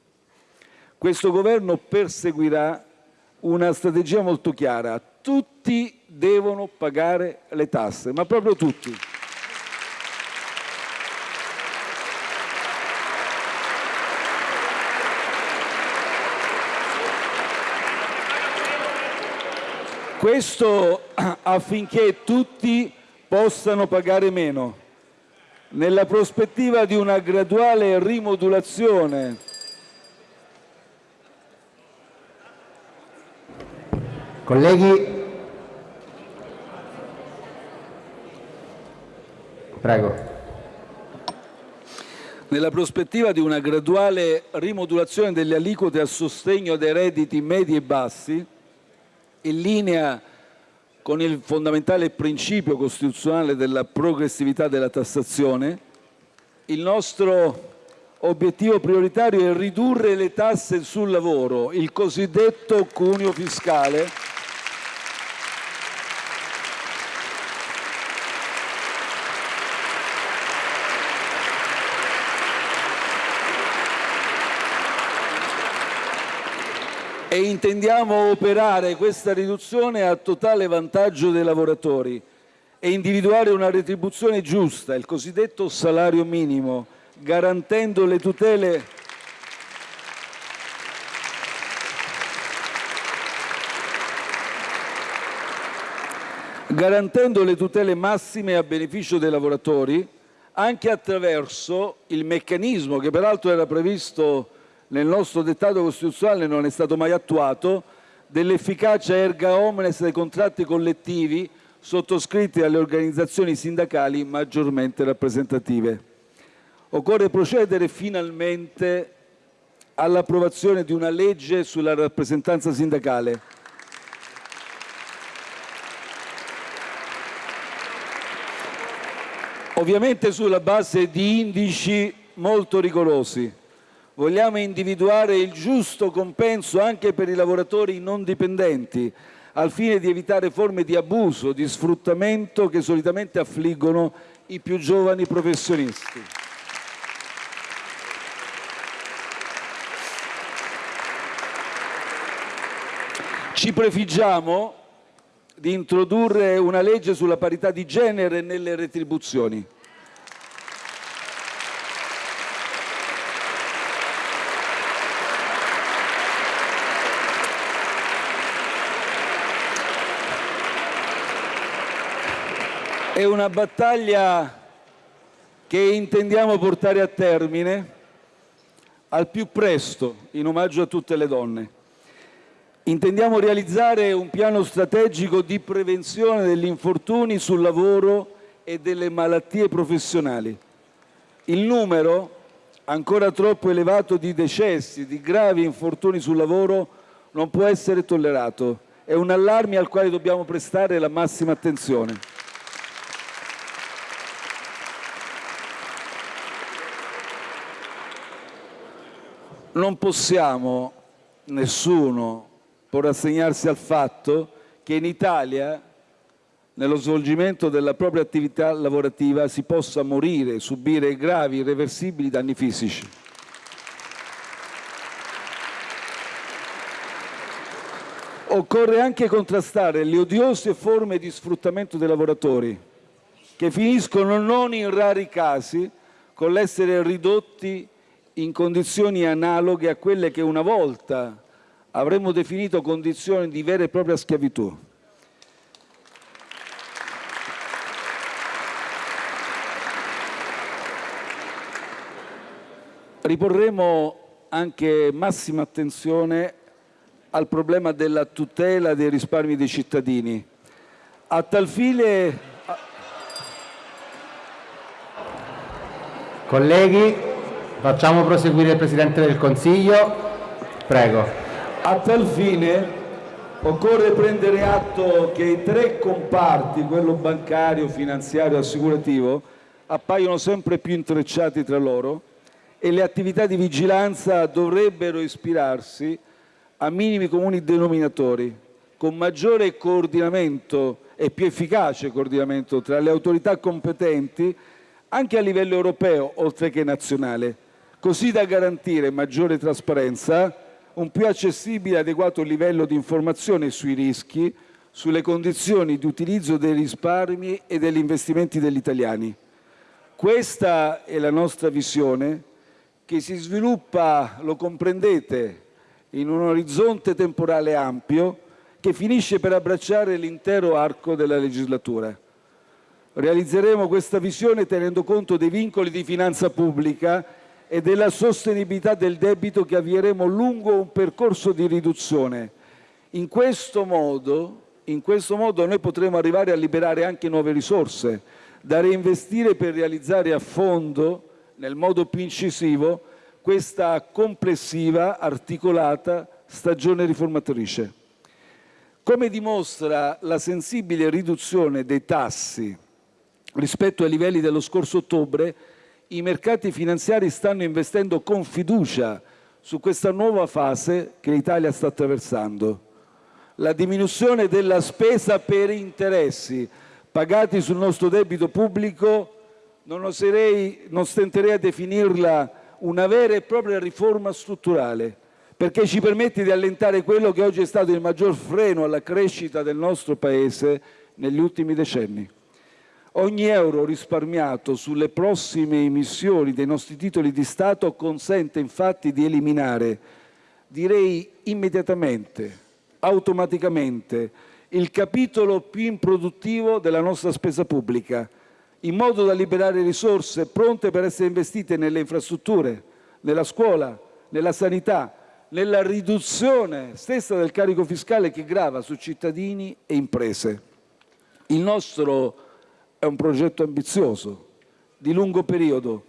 [SPEAKER 1] Questo Governo perseguirà una strategia molto chiara. Tutti devono pagare le tasse, ma proprio tutti. Questo affinché tutti possano pagare meno, nella prospettiva di una graduale rimodulazione
[SPEAKER 2] Colleghi, prego.
[SPEAKER 1] Nella prospettiva di una graduale rimodulazione delle aliquote a sostegno dei redditi medi e bassi, in linea con il fondamentale principio costituzionale della progressività della tassazione, il nostro obiettivo prioritario è ridurre le tasse sul lavoro, il cosiddetto cuneo fiscale, e intendiamo operare questa riduzione a totale vantaggio dei lavoratori e individuare una retribuzione giusta, il cosiddetto salario minimo, garantendo le tutele garantendo le tutele massime a beneficio dei lavoratori anche attraverso il meccanismo che peraltro era previsto nel nostro dettato costituzionale non è stato mai attuato, dell'efficacia erga omnes dei contratti collettivi sottoscritti dalle organizzazioni sindacali maggiormente rappresentative. Occorre procedere finalmente all'approvazione di una legge sulla rappresentanza sindacale. ovviamente sulla base di indici molto rigorosi. Vogliamo individuare il giusto compenso anche per i lavoratori non dipendenti, al fine di evitare forme di abuso, di sfruttamento che solitamente affliggono i più giovani professionisti. Ci prefiggiamo di introdurre una legge sulla parità di genere nelle retribuzioni. È una battaglia che intendiamo portare a termine al più presto, in omaggio a tutte le donne. Intendiamo realizzare un piano strategico di prevenzione degli infortuni sul lavoro e delle malattie professionali. Il numero ancora troppo elevato di decessi, di gravi infortuni sul lavoro non può essere tollerato. È un allarme al quale dobbiamo prestare la massima attenzione. Non possiamo, nessuno, può rassegnarsi al fatto che in Italia, nello svolgimento della propria attività lavorativa, si possa morire, subire gravi, irreversibili danni fisici. Occorre anche contrastare le odiose forme di sfruttamento dei lavoratori, che finiscono non in rari casi con l'essere ridotti in condizioni analoghe a quelle che una volta avremmo definito condizioni di vera e propria schiavitù. Riporremo anche massima attenzione al problema della tutela dei risparmi dei cittadini. A tal fine...
[SPEAKER 2] Colleghi, facciamo proseguire il Presidente del Consiglio. Prego.
[SPEAKER 1] A tal fine occorre prendere atto che i tre comparti, quello bancario, finanziario e assicurativo, appaiono sempre più intrecciati tra loro e le attività di vigilanza dovrebbero ispirarsi a minimi comuni denominatori, con maggiore coordinamento e più efficace coordinamento tra le autorità competenti anche a livello europeo oltre che nazionale, così da garantire maggiore trasparenza un più accessibile e adeguato livello di informazione sui rischi, sulle condizioni di utilizzo dei risparmi e degli investimenti degli italiani. Questa è la nostra visione che si sviluppa, lo comprendete, in un orizzonte temporale ampio che finisce per abbracciare l'intero arco della legislatura. Realizzeremo questa visione tenendo conto dei vincoli di finanza pubblica e della sostenibilità del debito che avvieremo lungo un percorso di riduzione. In questo modo, in questo modo noi potremo arrivare a liberare anche nuove risorse da reinvestire per realizzare a fondo, nel modo più incisivo, questa complessiva, articolata stagione riformatrice. Come dimostra la sensibile riduzione dei tassi rispetto ai livelli dello scorso ottobre, i mercati finanziari stanno investendo con fiducia su questa nuova fase che l'Italia sta attraversando. La diminuzione della spesa per interessi pagati sul nostro debito pubblico non, oserei, non stenterei a definirla una vera e propria riforma strutturale, perché ci permette di allentare quello che oggi è stato il maggior freno alla crescita del nostro Paese negli ultimi decenni. Ogni euro risparmiato sulle prossime emissioni dei nostri titoli di Stato consente infatti di eliminare, direi immediatamente, automaticamente, il capitolo più improduttivo della nostra spesa pubblica, in modo da liberare risorse pronte per essere investite nelle infrastrutture, nella scuola, nella sanità, nella riduzione stessa del carico fiscale che grava su cittadini e imprese. Il nostro è un progetto ambizioso, di lungo periodo.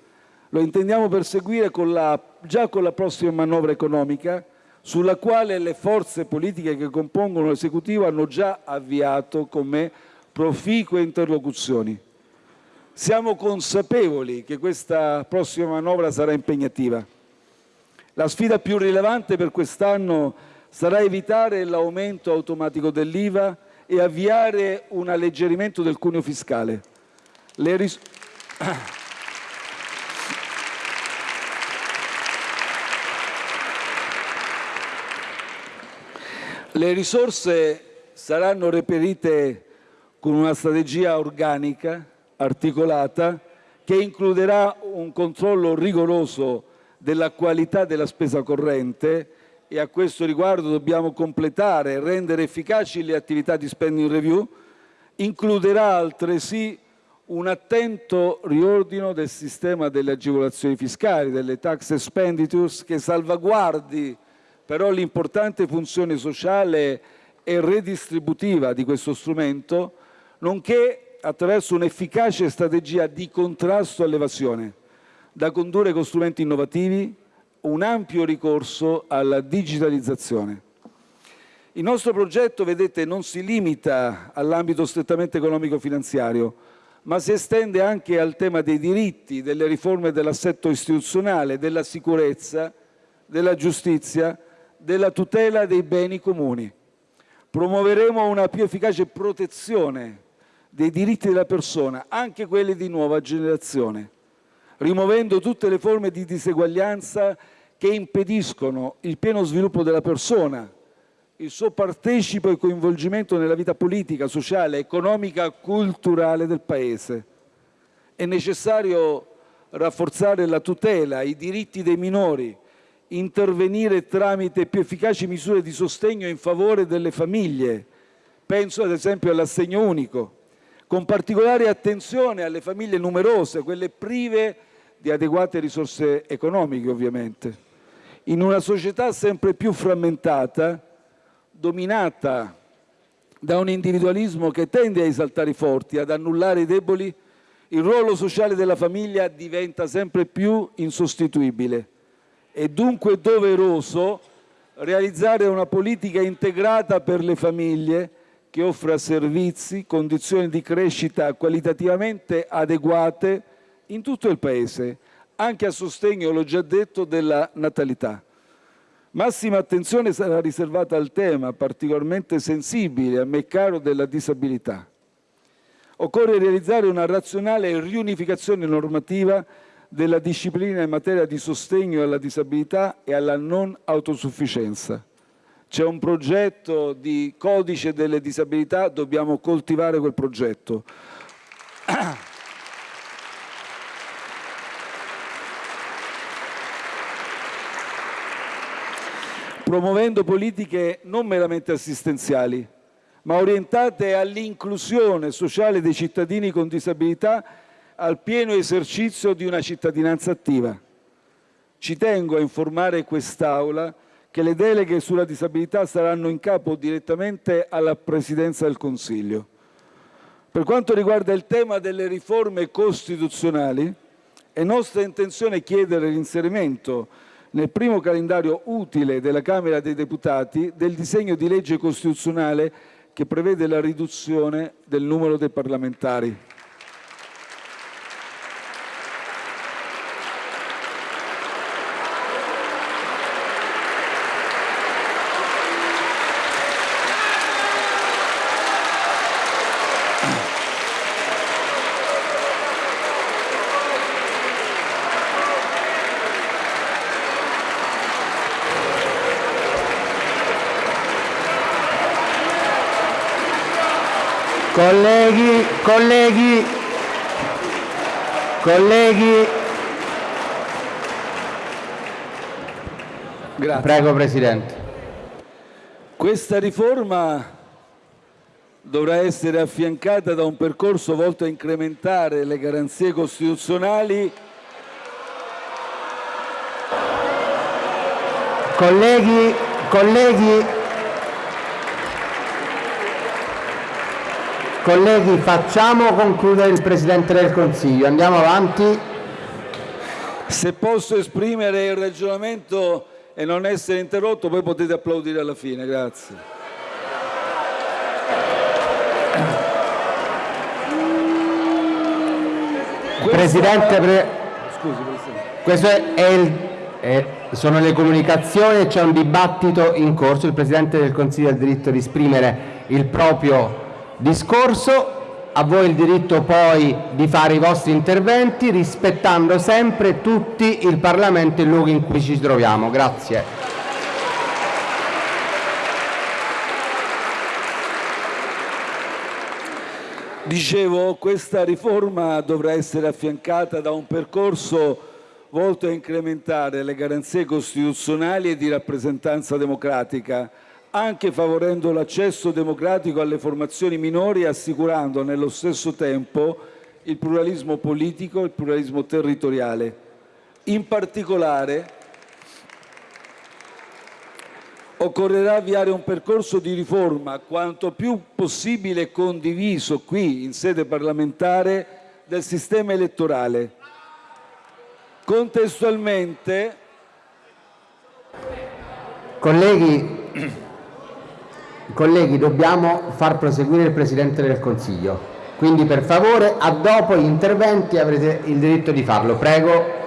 [SPEAKER 1] Lo intendiamo perseguire con la, già con la prossima manovra economica, sulla quale le forze politiche che compongono l'esecutivo hanno già avviato con me proficue interlocuzioni. Siamo consapevoli che questa prossima manovra sarà impegnativa. La sfida più rilevante per quest'anno sarà evitare l'aumento automatico dell'IVA e avviare un alleggerimento del cuneo fiscale. Le, ris Le risorse saranno reperite con una strategia organica, articolata, che includerà un controllo rigoroso della qualità della spesa corrente e a questo riguardo dobbiamo completare e rendere efficaci le attività di spending review, includerà altresì un attento riordino del sistema delle agevolazioni fiscali, delle tax expenditures, che salvaguardi però l'importante funzione sociale e redistributiva di questo strumento, nonché attraverso un'efficace strategia di contrasto all'evasione, da condurre con strumenti innovativi, un ampio ricorso alla digitalizzazione. Il nostro progetto, vedete, non si limita all'ambito strettamente economico-finanziario, ma si estende anche al tema dei diritti, delle riforme dell'assetto istituzionale, della sicurezza, della giustizia, della tutela dei beni comuni. Promuoveremo una più efficace protezione dei diritti della persona, anche quelli di nuova generazione, rimuovendo tutte le forme di diseguaglianza che impediscono il pieno sviluppo della persona, il suo partecipo e coinvolgimento nella vita politica, sociale, economica, culturale del Paese. È necessario rafforzare la tutela, i diritti dei minori, intervenire tramite più efficaci misure di sostegno in favore delle famiglie, penso ad esempio all'assegno unico, con particolare attenzione alle famiglie numerose, quelle prive di adeguate risorse economiche ovviamente. In una società sempre più frammentata, dominata da un individualismo che tende a esaltare i forti, ad annullare i deboli, il ruolo sociale della famiglia diventa sempre più insostituibile. È dunque doveroso realizzare una politica integrata per le famiglie che offra servizi, condizioni di crescita qualitativamente adeguate in tutto il Paese, anche a sostegno, l'ho già detto, della natalità. Massima attenzione sarà riservata al tema particolarmente sensibile, a me caro, della disabilità. Occorre realizzare una razionale riunificazione normativa della disciplina in materia di sostegno alla disabilità e alla non autosufficienza. C'è un progetto di codice delle disabilità, dobbiamo coltivare quel progetto. promuovendo politiche non meramente assistenziali, ma orientate all'inclusione sociale dei cittadini con disabilità al pieno esercizio di una cittadinanza attiva. Ci tengo a informare quest'Aula che le deleghe sulla disabilità saranno in capo direttamente alla Presidenza del Consiglio. Per quanto riguarda il tema delle riforme costituzionali, è nostra intenzione chiedere l'inserimento nel primo calendario utile della Camera dei Deputati del disegno di legge costituzionale che prevede la riduzione del numero dei parlamentari.
[SPEAKER 2] Colleghi, colleghi. Grazie. Prego Presidente.
[SPEAKER 1] Questa riforma dovrà essere affiancata da un percorso volto a incrementare le garanzie costituzionali
[SPEAKER 2] Colleghi, colleghi, Colleghi, facciamo concludere il Presidente del Consiglio. Andiamo avanti.
[SPEAKER 1] Se posso esprimere il ragionamento e non essere interrotto, poi potete applaudire alla fine. Grazie.
[SPEAKER 2] Presidente, pre... Scusi, Presidente. Questo è, è il, è, sono le comunicazioni, c'è un dibattito in corso, il Presidente del Consiglio ha il diritto di esprimere il proprio discorso, a voi il diritto poi di fare i vostri interventi rispettando sempre tutti il Parlamento e il luogo in cui ci troviamo. Grazie.
[SPEAKER 1] Dicevo, questa riforma dovrà essere affiancata da un percorso volto a incrementare le garanzie costituzionali e di rappresentanza democratica, anche favorendo l'accesso democratico alle formazioni minori e assicurando nello stesso tempo il pluralismo politico e il pluralismo territoriale. In particolare occorrerà avviare un percorso di riforma quanto più possibile condiviso qui in sede parlamentare del sistema elettorale. Contestualmente
[SPEAKER 2] Colleghi, colleghi, dobbiamo far proseguire il Presidente del Consiglio. Quindi per favore, a dopo gli interventi avrete il diritto di farlo. Prego.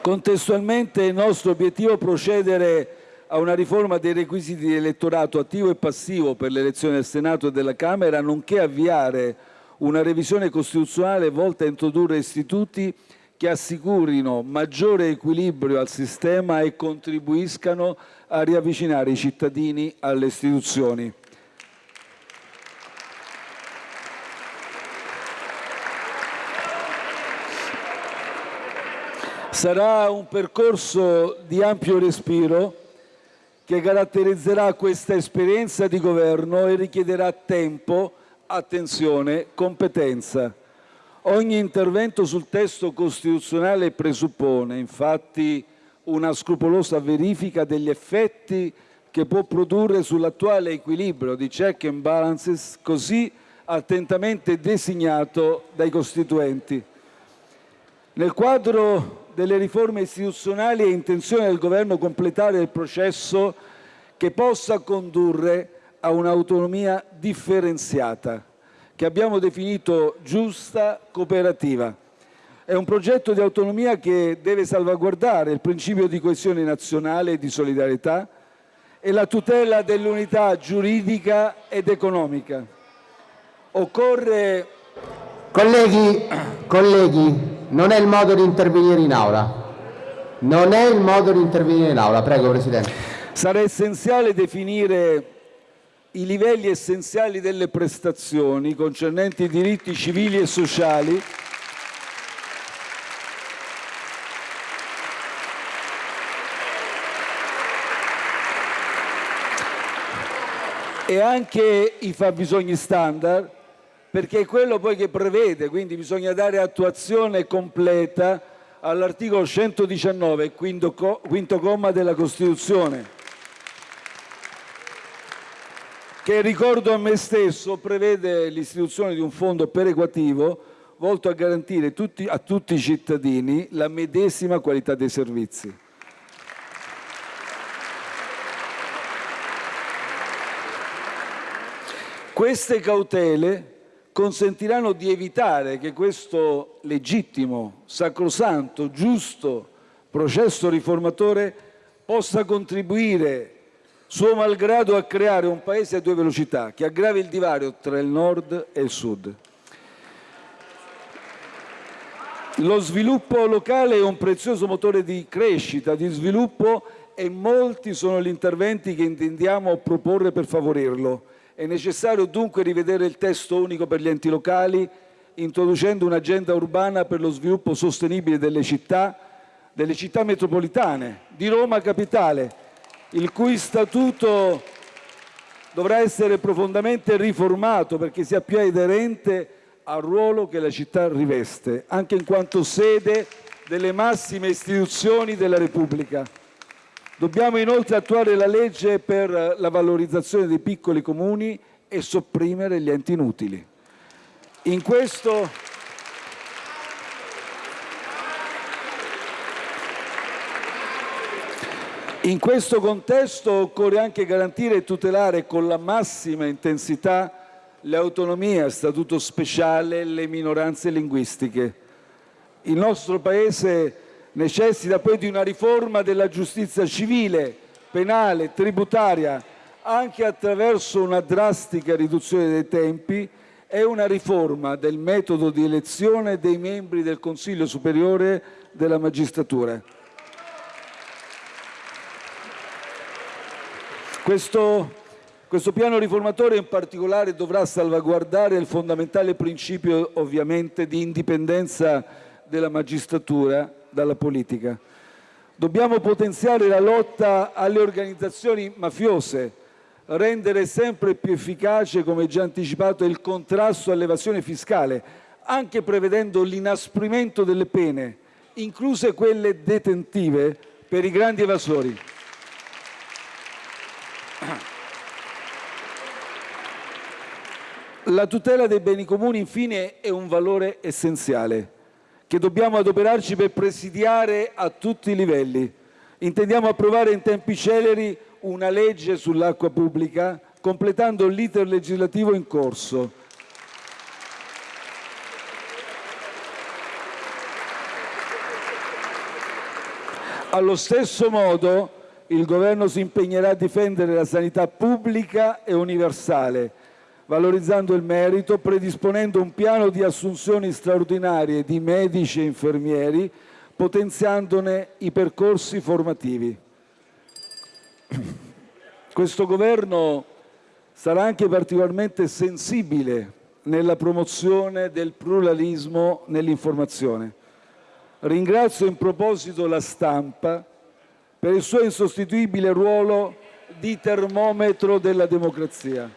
[SPEAKER 1] Contestualmente il nostro obiettivo è procedere a una riforma dei requisiti di elettorato attivo e passivo per l'elezione del Senato e della Camera, nonché avviare una revisione costituzionale volta a introdurre istituti che assicurino maggiore equilibrio al sistema e contribuiscano a riavvicinare i cittadini alle istituzioni. Sarà un percorso di ampio respiro che caratterizzerà questa esperienza di governo e richiederà tempo, attenzione, competenza. Ogni intervento sul testo costituzionale presuppone infatti una scrupolosa verifica degli effetti che può produrre sull'attuale equilibrio di check and balances così attentamente designato dai costituenti. Nel quadro delle riforme istituzionali è intenzione del Governo completare il processo che possa condurre a un'autonomia differenziata, che abbiamo definito giusta, cooperativa. È un progetto di autonomia che deve salvaguardare il principio di coesione nazionale e di solidarietà e la tutela dell'unità giuridica ed economica. Occorre...
[SPEAKER 2] Colleghi, colleghi, non è il modo di intervenire in aula. Non è il modo di intervenire in aula. Prego, Presidente.
[SPEAKER 1] Sarà essenziale definire i livelli essenziali delle prestazioni concernenti i diritti civili e sociali e anche i fabbisogni standard perché è quello poi che prevede, quindi bisogna dare attuazione completa all'articolo 119, quinto, quinto comma della Costituzione, che ricordo a me stesso prevede l'istituzione di un fondo perequativo volto a garantire tutti, a tutti i cittadini la medesima qualità dei servizi. Queste cautele consentiranno di evitare che questo legittimo, sacrosanto, giusto processo riformatore possa contribuire suo malgrado a creare un paese a due velocità che aggravi il divario tra il nord e il sud. Lo sviluppo locale è un prezioso motore di crescita, di sviluppo e molti sono gli interventi che intendiamo proporre per favorirlo. È necessario dunque rivedere il testo unico per gli enti locali, introducendo un'agenda urbana per lo sviluppo sostenibile delle città, delle città metropolitane, di Roma Capitale, il cui statuto dovrà essere profondamente riformato perché sia più aderente al ruolo che la città riveste, anche in quanto sede delle massime istituzioni della Repubblica. Dobbiamo inoltre attuare la legge per la valorizzazione dei piccoli comuni e sopprimere gli enti inutili. In questo, in questo contesto occorre anche garantire e tutelare con la massima intensità le autonomie a statuto speciale e le minoranze linguistiche. Il nostro Paese necessita poi di una riforma della giustizia civile, penale, tributaria, anche attraverso una drastica riduzione dei tempi e una riforma del metodo di elezione dei membri del Consiglio superiore della magistratura. Questo, questo, piano riformatore in particolare dovrà salvaguardare il fondamentale principio ovviamente di indipendenza della magistratura dalla politica. Dobbiamo potenziare la lotta alle organizzazioni mafiose, rendere sempre più efficace, come già anticipato, il contrasto all'evasione fiscale, anche prevedendo l'inasprimento delle pene, incluse quelle detentive, per i grandi evasori. La tutela dei beni comuni, infine, è un valore essenziale che dobbiamo adoperarci per presidiare a tutti i livelli. Intendiamo approvare in tempi celeri una legge sull'acqua pubblica, completando l'iter legislativo in corso. Allo stesso modo il Governo si impegnerà a difendere la sanità pubblica e universale, valorizzando il merito, predisponendo un piano di assunzioni straordinarie di medici e infermieri, potenziandone i percorsi formativi. Questo Governo sarà anche particolarmente sensibile nella promozione del pluralismo nell'informazione. Ringrazio in proposito la stampa per il suo insostituibile ruolo di termometro della democrazia.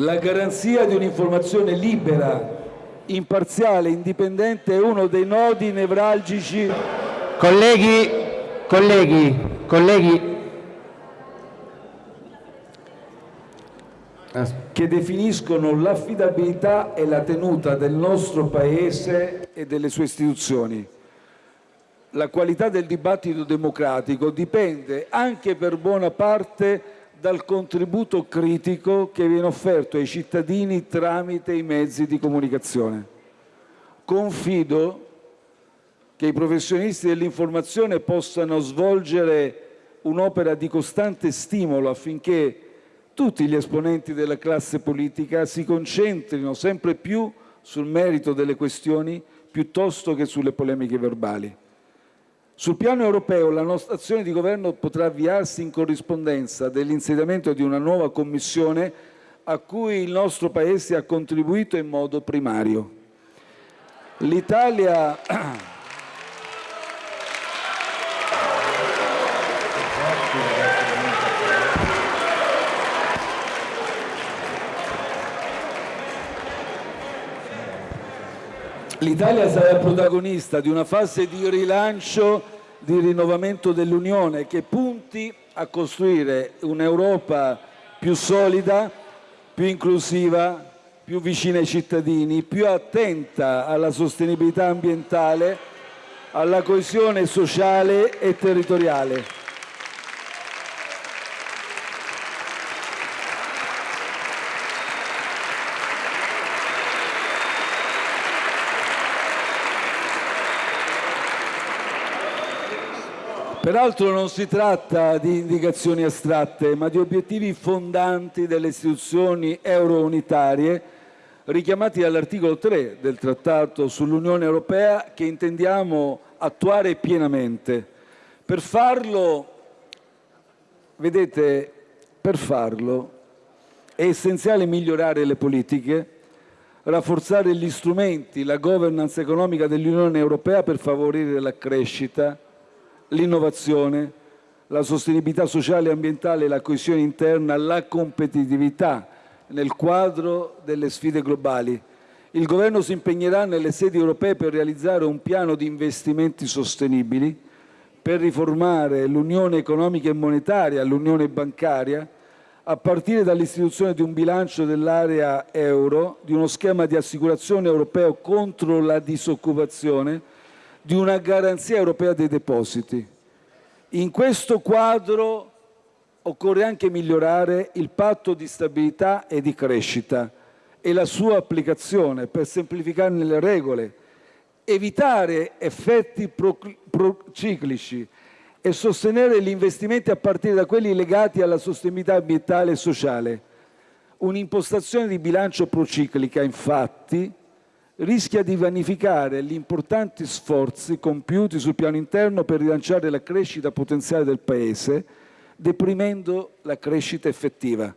[SPEAKER 1] La garanzia di un'informazione libera, imparziale, indipendente è uno dei nodi nevralgici.
[SPEAKER 2] Colleghi, colleghi, colleghi.
[SPEAKER 1] che definiscono l'affidabilità e la tenuta del nostro Paese e delle sue istituzioni. La qualità del dibattito democratico dipende anche per buona parte dal contributo critico che viene offerto ai cittadini tramite i mezzi di comunicazione. Confido che i professionisti dell'informazione possano svolgere un'opera di costante stimolo affinché tutti gli esponenti della classe politica si concentrino sempre più sul merito delle questioni piuttosto che sulle polemiche verbali. Sul piano europeo la nostra azione di governo potrà avviarsi in corrispondenza dell'insediamento di una nuova Commissione a cui il nostro Paese ha contribuito in modo primario. L'Italia L'Italia sarà protagonista di una fase di rilancio, di rinnovamento dell'Unione che punti a costruire un'Europa più solida, più inclusiva, più vicina ai cittadini, più attenta alla sostenibilità ambientale, alla coesione sociale e territoriale. Peraltro non si tratta di indicazioni astratte, ma di obiettivi fondanti delle istituzioni euro-unitarie richiamati dall'articolo 3 del Trattato sull'Unione Europea che intendiamo attuare pienamente. Per farlo, vedete, per farlo è essenziale migliorare le politiche, rafforzare gli strumenti, la governance economica dell'Unione Europea per favorire la crescita, l'innovazione, la sostenibilità sociale e ambientale, la coesione interna, la competitività nel quadro delle sfide globali. Il Governo si impegnerà nelle sedi europee per realizzare un piano di investimenti sostenibili, per riformare l'unione economica e monetaria, l'unione bancaria, a partire dall'istituzione di un bilancio dell'area euro, di uno schema di assicurazione europeo contro la disoccupazione, di una garanzia europea dei depositi. In questo quadro occorre anche migliorare il patto di stabilità e di crescita e la sua applicazione per semplificarne le regole, evitare effetti prociclici e sostenere gli investimenti a partire da quelli legati alla sostenibilità ambientale e sociale. Un'impostazione di bilancio prociclica, infatti, rischia di vanificare gli importanti sforzi compiuti sul piano interno per rilanciare la crescita potenziale del Paese, deprimendo la crescita effettiva.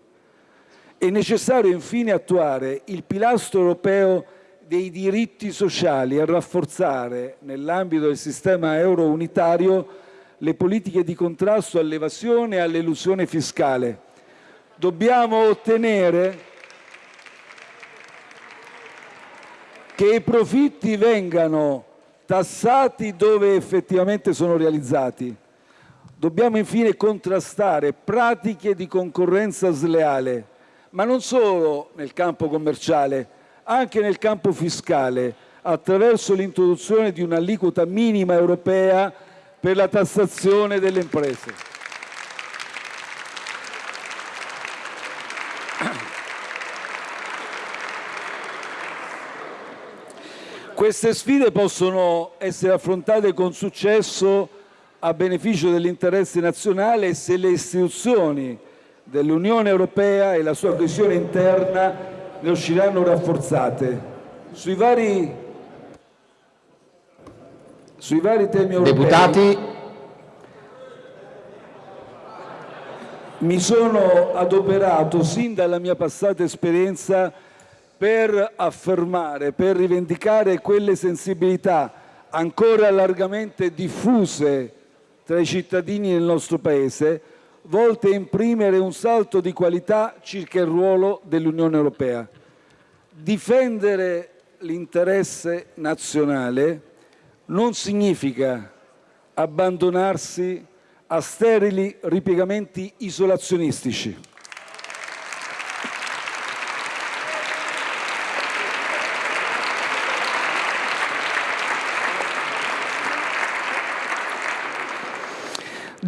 [SPEAKER 1] È necessario infine attuare il pilastro europeo dei diritti sociali e rafforzare, nell'ambito del sistema euro unitario, le politiche di contrasto all'evasione e all'elusione fiscale. Dobbiamo ottenere che i profitti vengano tassati dove effettivamente sono realizzati. Dobbiamo infine contrastare pratiche di concorrenza sleale, ma non solo nel campo commerciale, anche nel campo fiscale, attraverso l'introduzione di un'aliquota minima europea per la tassazione delle imprese. Queste sfide possono essere affrontate con successo a beneficio dell'interesse nazionale se le istituzioni dell'Unione Europea e la sua coesione interna ne usciranno rafforzate. Sui vari, sui vari temi europei
[SPEAKER 2] Deputati.
[SPEAKER 1] mi sono adoperato sin dalla mia passata esperienza per affermare, per rivendicare quelle sensibilità ancora largamente diffuse tra i cittadini del nostro Paese, volte a imprimere un salto di qualità circa il ruolo dell'Unione Europea. Difendere l'interesse nazionale non significa abbandonarsi a sterili ripiegamenti isolazionistici.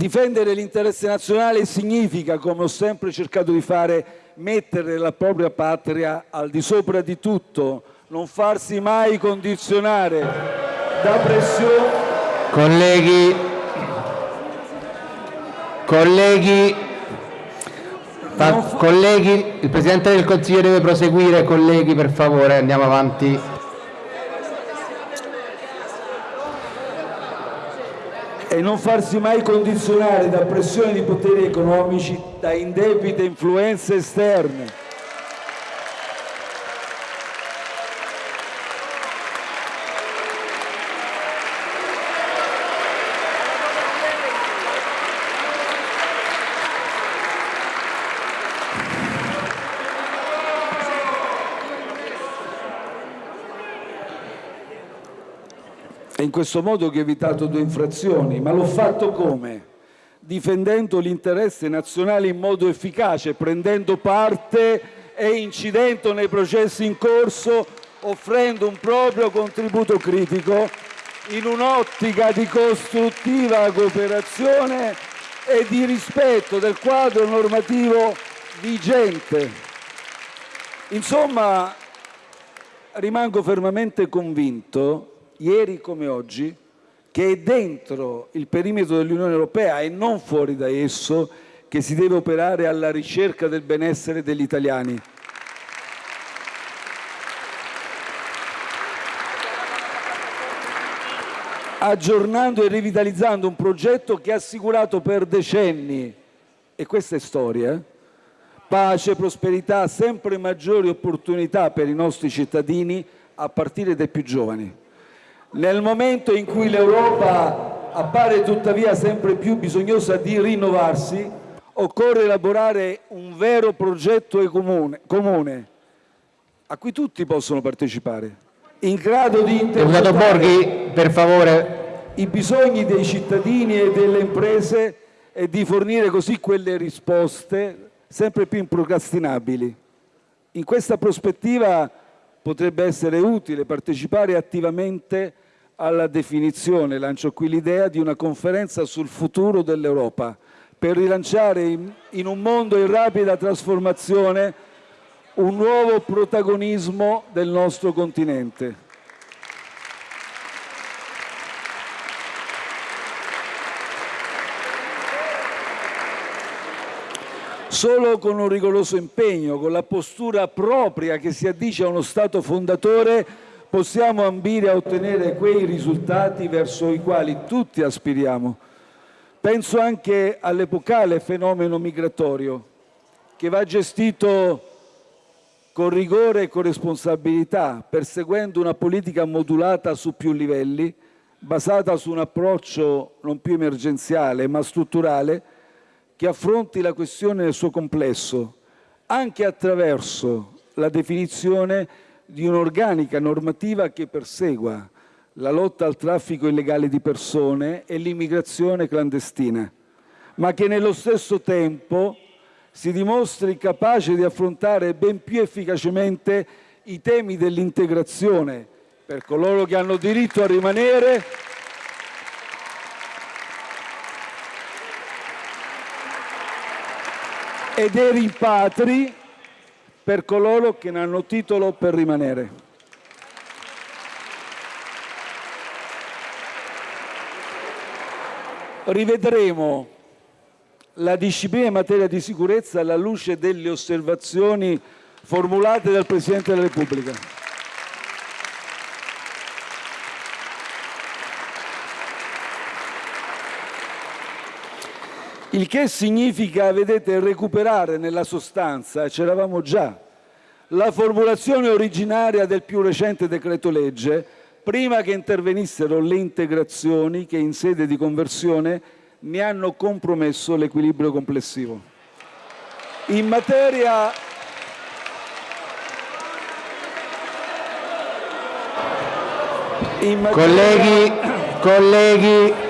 [SPEAKER 1] Difendere l'interesse nazionale significa, come ho sempre cercato di fare, mettere la propria patria al di sopra di tutto, non farsi mai condizionare da pressioni.
[SPEAKER 2] Colleghi, colleghi, colleghi, il Presidente del Consiglio deve proseguire, colleghi per favore, andiamo avanti.
[SPEAKER 1] E non farsi mai condizionare da pressioni di poteri economici, da indebite influenze esterne. È in questo modo che ho evitato due infrazioni, ma l'ho fatto come? Difendendo l'interesse nazionale in modo efficace, prendendo parte e incidendo nei processi in corso, offrendo un proprio contributo critico in un'ottica di costruttiva cooperazione e di rispetto del quadro normativo vigente. Insomma, rimango fermamente convinto ieri come oggi, che è dentro il perimetro dell'Unione Europea e non fuori da esso che si deve operare alla ricerca del benessere degli italiani. aggiornando e rivitalizzando un progetto che ha assicurato per decenni, e questa è storia, pace, prosperità, sempre maggiori opportunità per i nostri cittadini, a partire dai più giovani. Nel momento in cui l'Europa appare tuttavia sempre più bisognosa di rinnovarsi, occorre elaborare un vero progetto comune, comune a cui tutti possono partecipare, in grado di
[SPEAKER 2] interpretare favore.
[SPEAKER 1] i bisogni dei cittadini e delle imprese e di fornire così quelle risposte sempre più improcrastinabili. In questa prospettiva potrebbe essere utile partecipare attivamente alla definizione, lancio qui l'idea, di una conferenza sul futuro dell'Europa per rilanciare in, un mondo in rapida trasformazione un nuovo protagonismo del nostro continente. Solo con un rigoroso impegno, con la postura propria che si addice a uno Stato fondatore, possiamo ambire a ottenere quei risultati verso i quali tutti aspiriamo. Penso anche all'epocale fenomeno migratorio, che va gestito con rigore e con responsabilità, perseguendo una politica modulata su più livelli, basata su un approccio non più emergenziale ma strutturale, che affronti la questione nel suo complesso, anche attraverso la definizione di un'organica normativa che persegua la lotta al traffico illegale di persone e l'immigrazione clandestina, ma che nello stesso tempo si dimostri capace di affrontare ben più efficacemente i temi dell'integrazione per coloro che hanno diritto a rimanere e dei rimpatri per coloro che non hanno titolo per rimanere. Rivedremo la disciplina in materia di sicurezza alla luce delle osservazioni formulate dal Presidente della Repubblica. Il che significa, vedete, recuperare nella sostanza, c'eravamo già, la formulazione originaria del più recente decreto legge, prima che intervenissero le integrazioni che in sede di conversione ne hanno compromesso l'equilibrio complessivo. In materia
[SPEAKER 2] in materia... Colleghi, colleghi,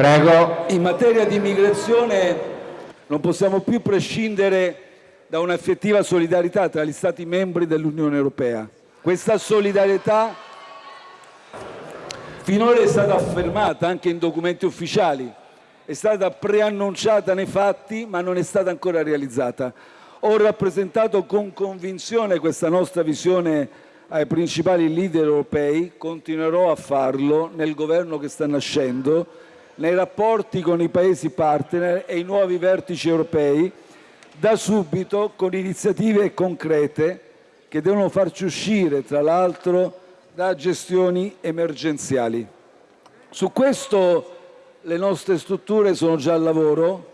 [SPEAKER 2] Prego.
[SPEAKER 1] In materia di immigrazione non possiamo più prescindere da un'effettiva solidarietà tra gli Stati membri dell'Unione Europea. Questa solidarietà finora è stata affermata anche in documenti ufficiali, è stata preannunciata nei fatti ma non è stata ancora realizzata. Ho rappresentato con convinzione questa nostra visione ai principali leader europei, continuerò a farlo nel governo che sta nascendo nei rapporti con i Paesi partner e i nuovi vertici europei, da subito con iniziative concrete che devono farci uscire, tra l'altro, da gestioni emergenziali. Su questo le nostre strutture sono già al lavoro,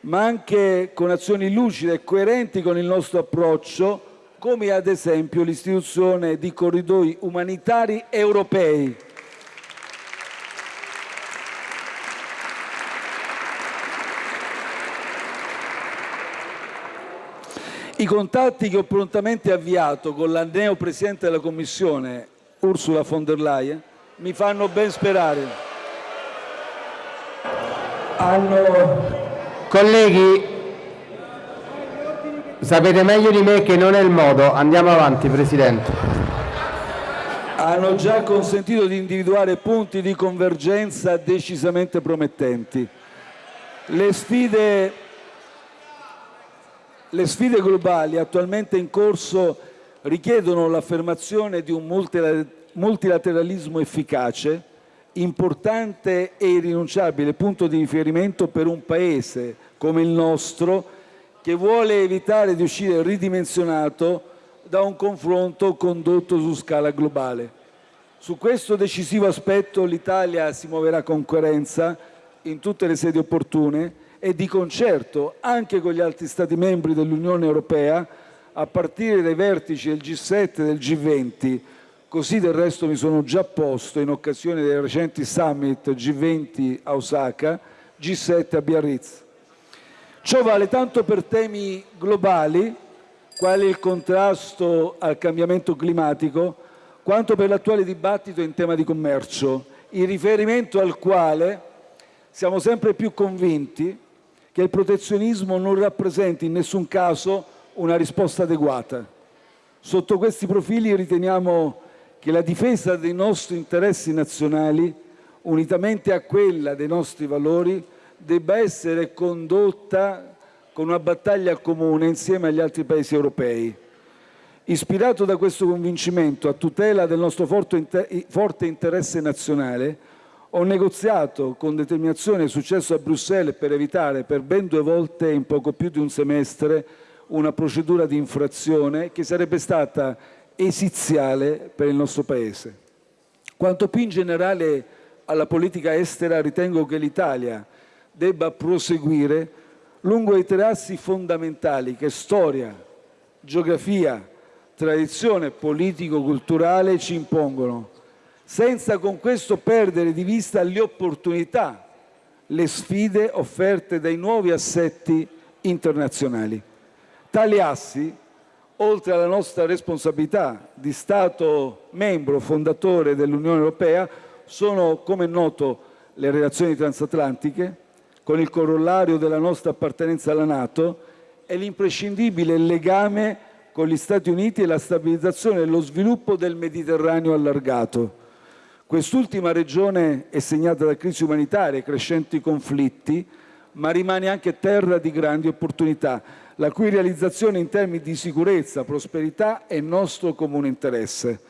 [SPEAKER 1] ma anche con azioni lucide e coerenti con il nostro approccio, come ad esempio l'istituzione di corridoi umanitari europei I contatti che ho prontamente avviato con la neo Presidente della Commissione, Ursula von der Leyen, mi fanno ben sperare.
[SPEAKER 2] Hanno... Colleghi, sapete meglio di me che non è il modo. Andiamo avanti, Presidente.
[SPEAKER 1] Hanno già consentito di individuare punti di convergenza decisamente promettenti. Le sfide le sfide globali attualmente in corso richiedono l'affermazione di un multilateralismo efficace, importante e irrinunciabile punto di riferimento per un Paese come il nostro che vuole evitare di uscire ridimensionato da un confronto condotto su scala globale. Su questo decisivo aspetto l'Italia si muoverà con coerenza in tutte le sedi opportune e di concerto anche con gli altri Stati membri dell'Unione Europea, a partire dai vertici del G7 e del G20, così del resto mi sono già posto in occasione dei recenti summit G20 a Osaka, G7 a Biarritz. Ciò vale tanto per temi globali, quali il contrasto al cambiamento climatico, quanto per l'attuale dibattito in tema di commercio, in riferimento al quale siamo sempre più convinti che il protezionismo non rappresenti in nessun caso una risposta adeguata. Sotto questi profili riteniamo che la difesa dei nostri interessi nazionali, unitamente a quella dei nostri valori, debba essere condotta con una battaglia comune insieme agli altri paesi europei. Ispirato da questo convincimento a tutela del nostro forte interesse nazionale, ho negoziato con determinazione e successo a Bruxelles per evitare per ben due volte in poco più di un semestre una procedura di infrazione che sarebbe stata esiziale per il nostro Paese. Quanto più in generale alla politica estera, ritengo che l'Italia debba proseguire lungo i tre assi fondamentali che storia, geografia, tradizione politico-culturale ci impongono, senza con questo perdere di vista le opportunità, le sfide offerte dai nuovi assetti internazionali. Tali assi, oltre alla nostra responsabilità di Stato membro fondatore dell'Unione Europea, sono, come è noto, le relazioni transatlantiche, con il corollario della nostra appartenenza alla Nato, e l'imprescindibile legame con gli Stati Uniti e la stabilizzazione e lo sviluppo del Mediterraneo allargato. Quest'ultima regione è segnata da crisi umanitarie crescenti conflitti, ma rimane anche terra di grandi opportunità, la cui realizzazione in termini di sicurezza, prosperità è nostro comune interesse.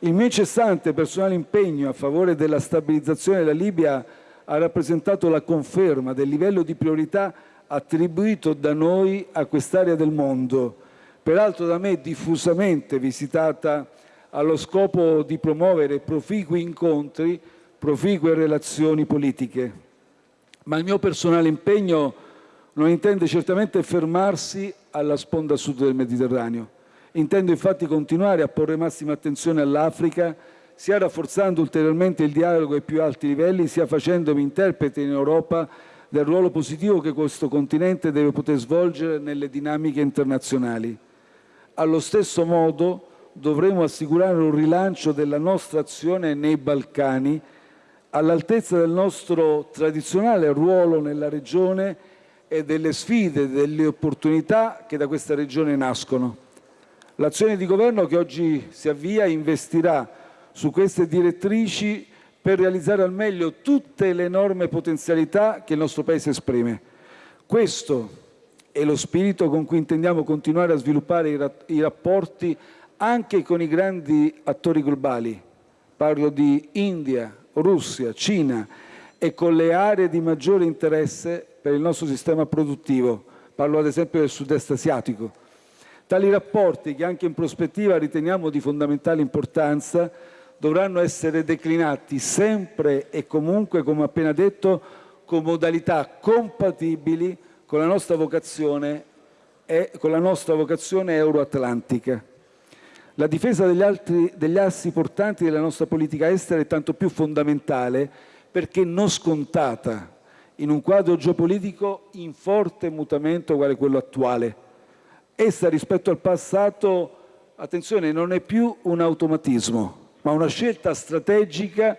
[SPEAKER 1] Il mio incessante personale impegno a favore della stabilizzazione della Libia ha rappresentato la conferma del livello di priorità attribuito da noi a quest'area del mondo, peraltro da me diffusamente visitata allo scopo di promuovere proficui incontri, proficue relazioni politiche. Ma il mio personale impegno non intende certamente fermarsi alla sponda sud del Mediterraneo. Intendo infatti continuare a porre massima attenzione all'Africa, sia rafforzando ulteriormente il dialogo ai più alti livelli, sia facendomi interprete in Europa del ruolo positivo che questo continente deve poter svolgere nelle dinamiche internazionali. Allo stesso modo dovremo assicurare un rilancio della nostra azione nei Balcani all'altezza del nostro tradizionale ruolo nella regione e delle sfide, delle opportunità che da questa regione nascono. L'azione di governo che oggi si avvia investirà su queste direttrici per realizzare al meglio tutte le enormi potenzialità che il nostro Paese esprime. Questo è lo spirito con cui intendiamo continuare a sviluppare i rapporti anche con i grandi attori globali. Parlo di India, Russia, Cina e con le aree di maggiore interesse per il nostro sistema produttivo. Parlo ad esempio del sud-est asiatico. Tali rapporti, che anche in prospettiva riteniamo di fondamentale importanza, dovranno essere declinati sempre e comunque, come appena detto, con modalità compatibili con la nostra vocazione, con la nostra vocazione euroatlantica. La difesa degli, altri, degli assi portanti della nostra politica estera è tanto più fondamentale perché non scontata in un quadro geopolitico in forte mutamento quale quello attuale. Essa rispetto al passato, attenzione, non è più un automatismo, ma una scelta strategica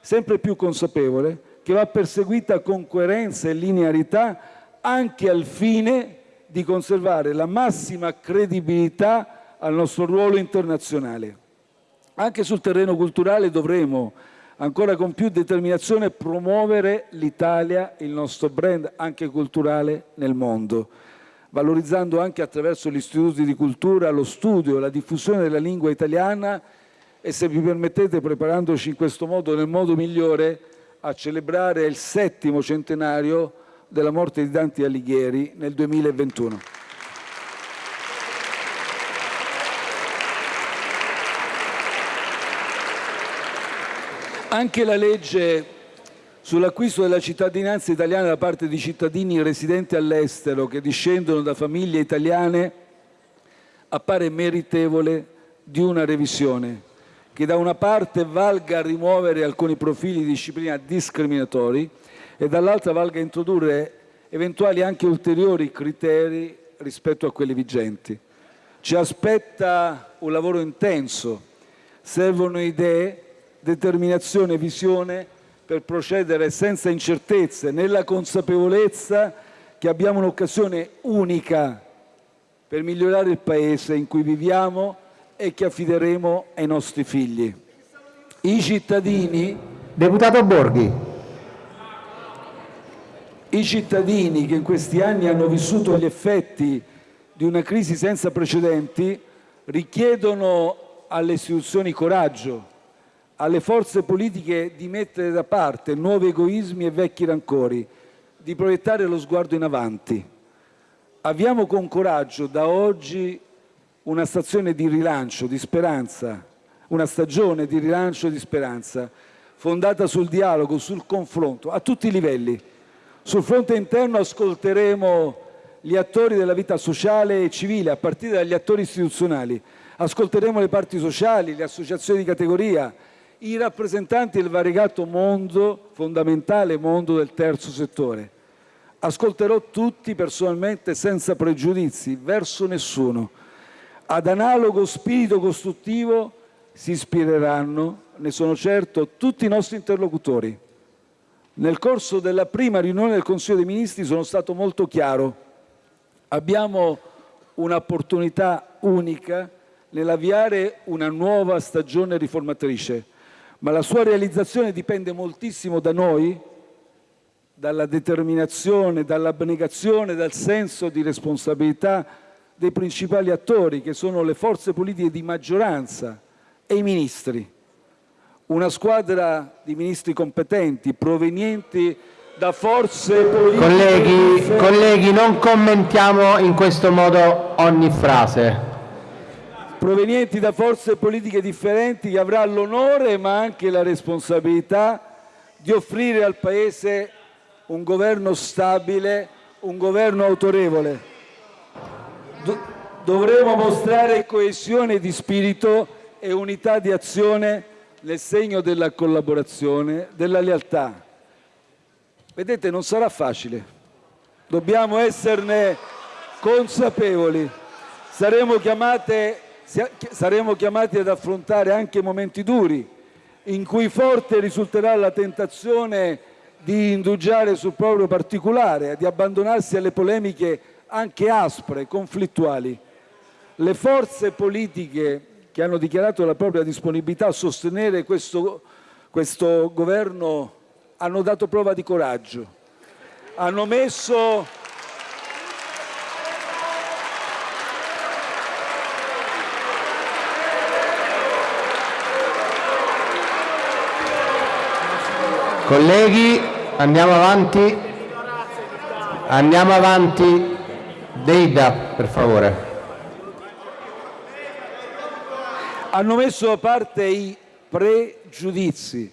[SPEAKER 1] sempre più consapevole che va perseguita con coerenza e linearità anche al fine di conservare la massima credibilità al nostro ruolo internazionale. Anche sul terreno culturale dovremo ancora con più determinazione promuovere l'Italia, il nostro brand anche culturale nel mondo, valorizzando anche attraverso gli istituti di cultura lo studio, la diffusione della lingua italiana e se vi permettete preparandoci in questo modo nel modo migliore a celebrare il settimo centenario della morte di Dante Alighieri nel 2021. Anche la legge sull'acquisto della cittadinanza italiana da parte di cittadini residenti all'estero che discendono da famiglie italiane appare meritevole di una revisione che da una parte valga a rimuovere alcuni profili di disciplina discriminatori e dall'altra valga a introdurre eventuali anche ulteriori criteri rispetto a quelli vigenti. Ci aspetta un lavoro intenso, servono idee, determinazione e visione per procedere senza incertezze, nella consapevolezza che abbiamo un'occasione unica per migliorare il Paese in cui viviamo e che affideremo ai nostri figli. I cittadini...
[SPEAKER 2] Deputato Borghi.
[SPEAKER 1] I cittadini che in questi anni hanno vissuto gli effetti di una crisi senza precedenti richiedono alle istituzioni coraggio, alle forze politiche di mettere da parte nuovi egoismi e vecchi rancori, di proiettare lo sguardo in avanti. Avviamo con coraggio da oggi una stazione di rilancio, di speranza, una stagione di rilancio e di speranza, fondata sul dialogo, sul confronto, a tutti i livelli. Sul fronte interno ascolteremo gli attori della vita sociale e civile, a partire dagli attori istituzionali. Ascolteremo le parti sociali, le associazioni di categoria, i rappresentanti del variegato mondo, fondamentale mondo del terzo settore. Ascolterò tutti personalmente senza pregiudizi, verso nessuno. Ad analogo spirito costruttivo si ispireranno, ne sono certo, tutti i nostri interlocutori. Nel corso della prima riunione del Consiglio dei Ministri sono stato molto chiaro. Abbiamo un'opportunità unica nell'avviare una nuova stagione riformatrice, ma la sua realizzazione dipende moltissimo da noi, dalla determinazione, dall'abnegazione, dal senso di responsabilità dei principali attori, che sono le forze politiche di maggioranza e i ministri. Una squadra di ministri competenti, provenienti da forze politiche...
[SPEAKER 2] Colleghi, colleghi, non commentiamo in questo modo ogni frase
[SPEAKER 1] provenienti da forze politiche differenti che avrà l'onore ma anche la responsabilità di offrire al Paese un governo stabile, un governo autorevole. dovremo mostrare coesione di spirito e unità di azione nel segno della collaborazione, della lealtà. Vedete, non sarà facile. Dobbiamo esserne consapevoli. Saremo chiamate saremo chiamati ad affrontare anche momenti duri, in cui forte risulterà la tentazione di indugiare sul proprio particolare, di abbandonarsi alle polemiche anche aspre, conflittuali. Le forze politiche che hanno dichiarato la propria disponibilità a sostenere questo, questo governo hanno dato prova di coraggio, hanno messo
[SPEAKER 2] Colleghi, andiamo avanti. Andiamo avanti. Deida, per favore.
[SPEAKER 1] Hanno messo da parte i pregiudizi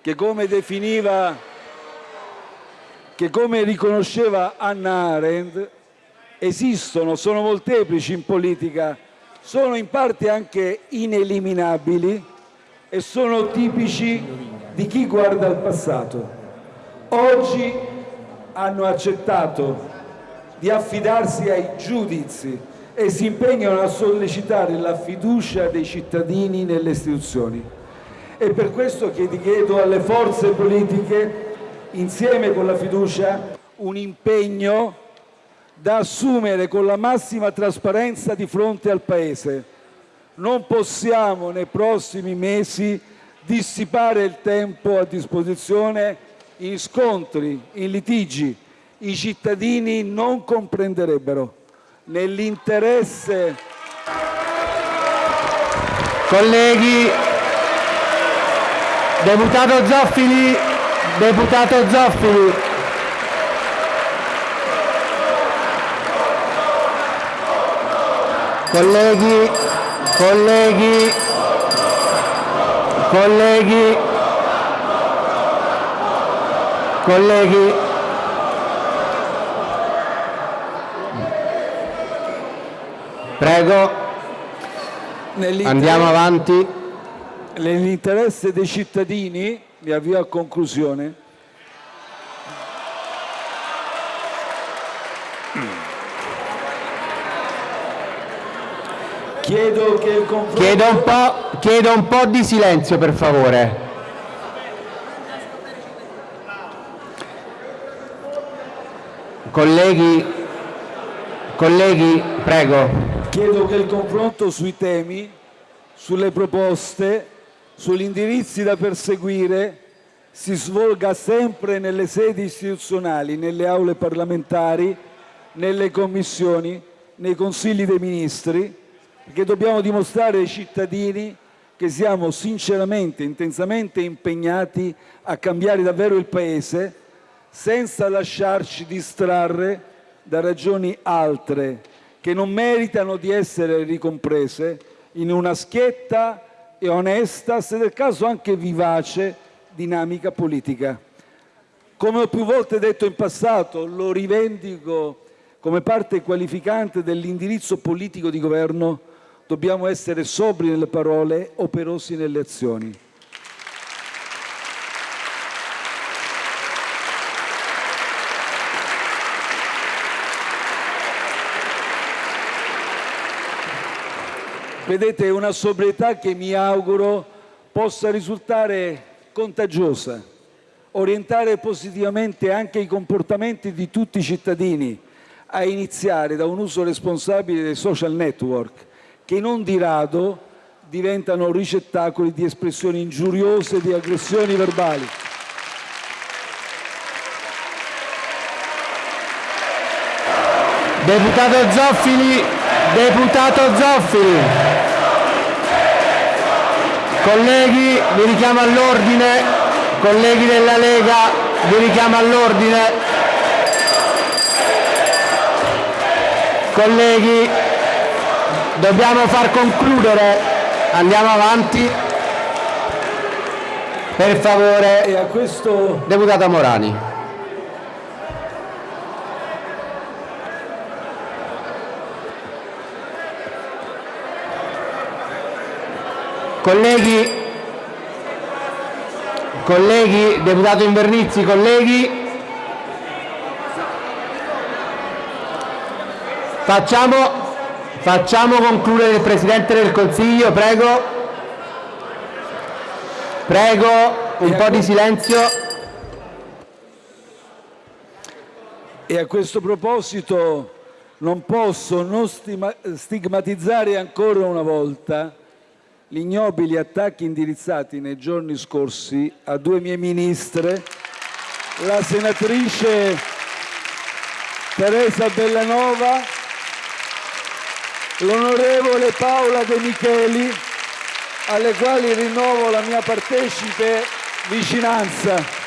[SPEAKER 1] che come definiva, che come riconosceva Anna Arendt, esistono, sono molteplici in politica, sono in parte anche ineliminabili e sono tipici di chi guarda al passato. Oggi hanno accettato di affidarsi ai giudizi e si impegnano a sollecitare la fiducia dei cittadini nelle istituzioni. E per questo chiedo alle forze politiche, insieme con la fiducia, un impegno da assumere con la massima trasparenza di fronte al Paese. Non possiamo nei prossimi mesi dissipare il tempo a disposizione in scontri, in litigi. I cittadini non comprenderebbero. Nell'interesse...
[SPEAKER 2] Colleghi, deputato Zoffili, deputato Zoffili. Colleghi, colleghi, Colleghi, colleghi, prego, andiamo avanti.
[SPEAKER 1] Nell'interesse dei cittadini, mi avvio a conclusione, Chiedo che il confronto...
[SPEAKER 2] Chiedo un po', chiedo un po' di silenzio, per favore. colleghi, colleghi, prego.
[SPEAKER 1] Chiedo che il confronto sui temi, sulle proposte, sugli indirizzi da perseguire si svolga sempre nelle sedi istituzionali, nelle aule parlamentari, nelle commissioni, nei consigli dei ministri, perché dobbiamo dimostrare ai cittadini che siamo sinceramente, intensamente impegnati a cambiare davvero il Paese senza lasciarci distrarre da ragioni altre che non meritano di essere ricomprese in una schietta e onesta, se del caso anche vivace, dinamica politica. Come ho più volte detto in passato, lo rivendico come parte qualificante dell'indirizzo politico di governo, dobbiamo essere sobri nelle parole, operosi nelle azioni. Vedete, è una sobrietà che mi auguro possa risultare contagiosa, orientare positivamente anche i comportamenti di tutti i cittadini, a iniziare da un uso responsabile dei social network, che non di rado diventano ricettacoli di espressioni ingiuriose e di aggressioni verbali.
[SPEAKER 2] Deputato Zoffili, deputato Zoffili. Colleghi, vi richiamo all'ordine. Colleghi della Lega, vi richiamo all'ordine. Colleghi, dobbiamo far concludere. Andiamo avanti. Per favore.
[SPEAKER 1] E a questo...
[SPEAKER 2] Deputata Morani. Colleghi, colleghi, deputato Invernizzi, colleghi, facciamo, facciamo concludere il Presidente del Consiglio, prego, prego, un po' di silenzio.
[SPEAKER 1] E a questo proposito non posso non stigmatizzare ancora una volta gli ignobili attacchi indirizzati nei giorni scorsi a due mie ministre, la senatrice Teresa Bellanova, l'onorevole Paola De Micheli, alle quali rinnovo la mia partecipe vicinanza.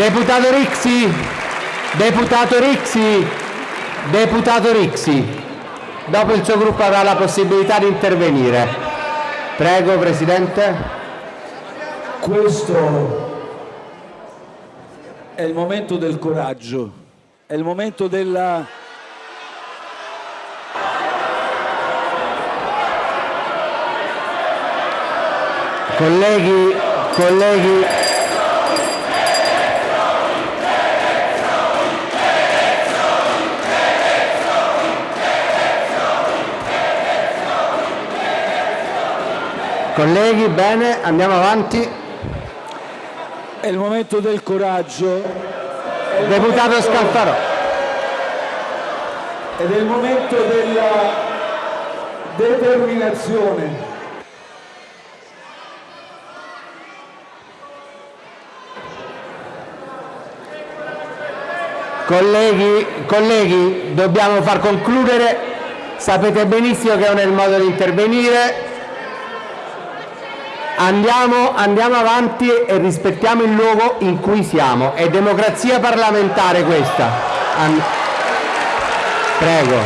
[SPEAKER 2] Deputato Rixi, deputato Rixi, deputato Rixi, dopo il suo gruppo avrà la possibilità di intervenire. Prego Presidente.
[SPEAKER 1] Questo è il momento del coraggio, è il momento della...
[SPEAKER 2] Colleghi, colleghi, Colleghi, bene, andiamo avanti.
[SPEAKER 1] È il momento del coraggio.
[SPEAKER 2] Deputato momento... Scalfarò.
[SPEAKER 1] Ed è il momento della determinazione.
[SPEAKER 2] Colleghi, colleghi, dobbiamo far concludere. Sapete benissimo che non è il modo di intervenire. Andiamo, andiamo avanti e rispettiamo il luogo in cui siamo. È democrazia parlamentare questa. And Prego.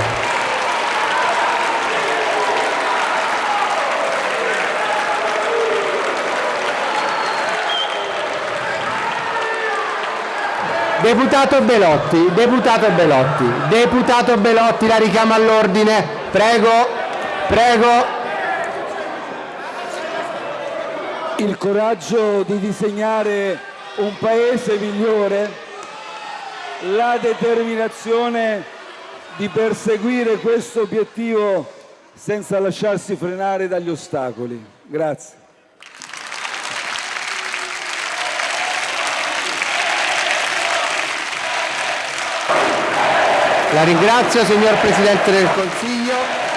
[SPEAKER 2] Deputato Belotti, deputato Belotti, deputato Belotti, la richiamo all'ordine. Prego, prego.
[SPEAKER 1] Il coraggio di disegnare un paese migliore, la determinazione di perseguire questo obiettivo senza lasciarsi frenare dagli ostacoli. Grazie.
[SPEAKER 2] La ringrazio signor Presidente del Consiglio.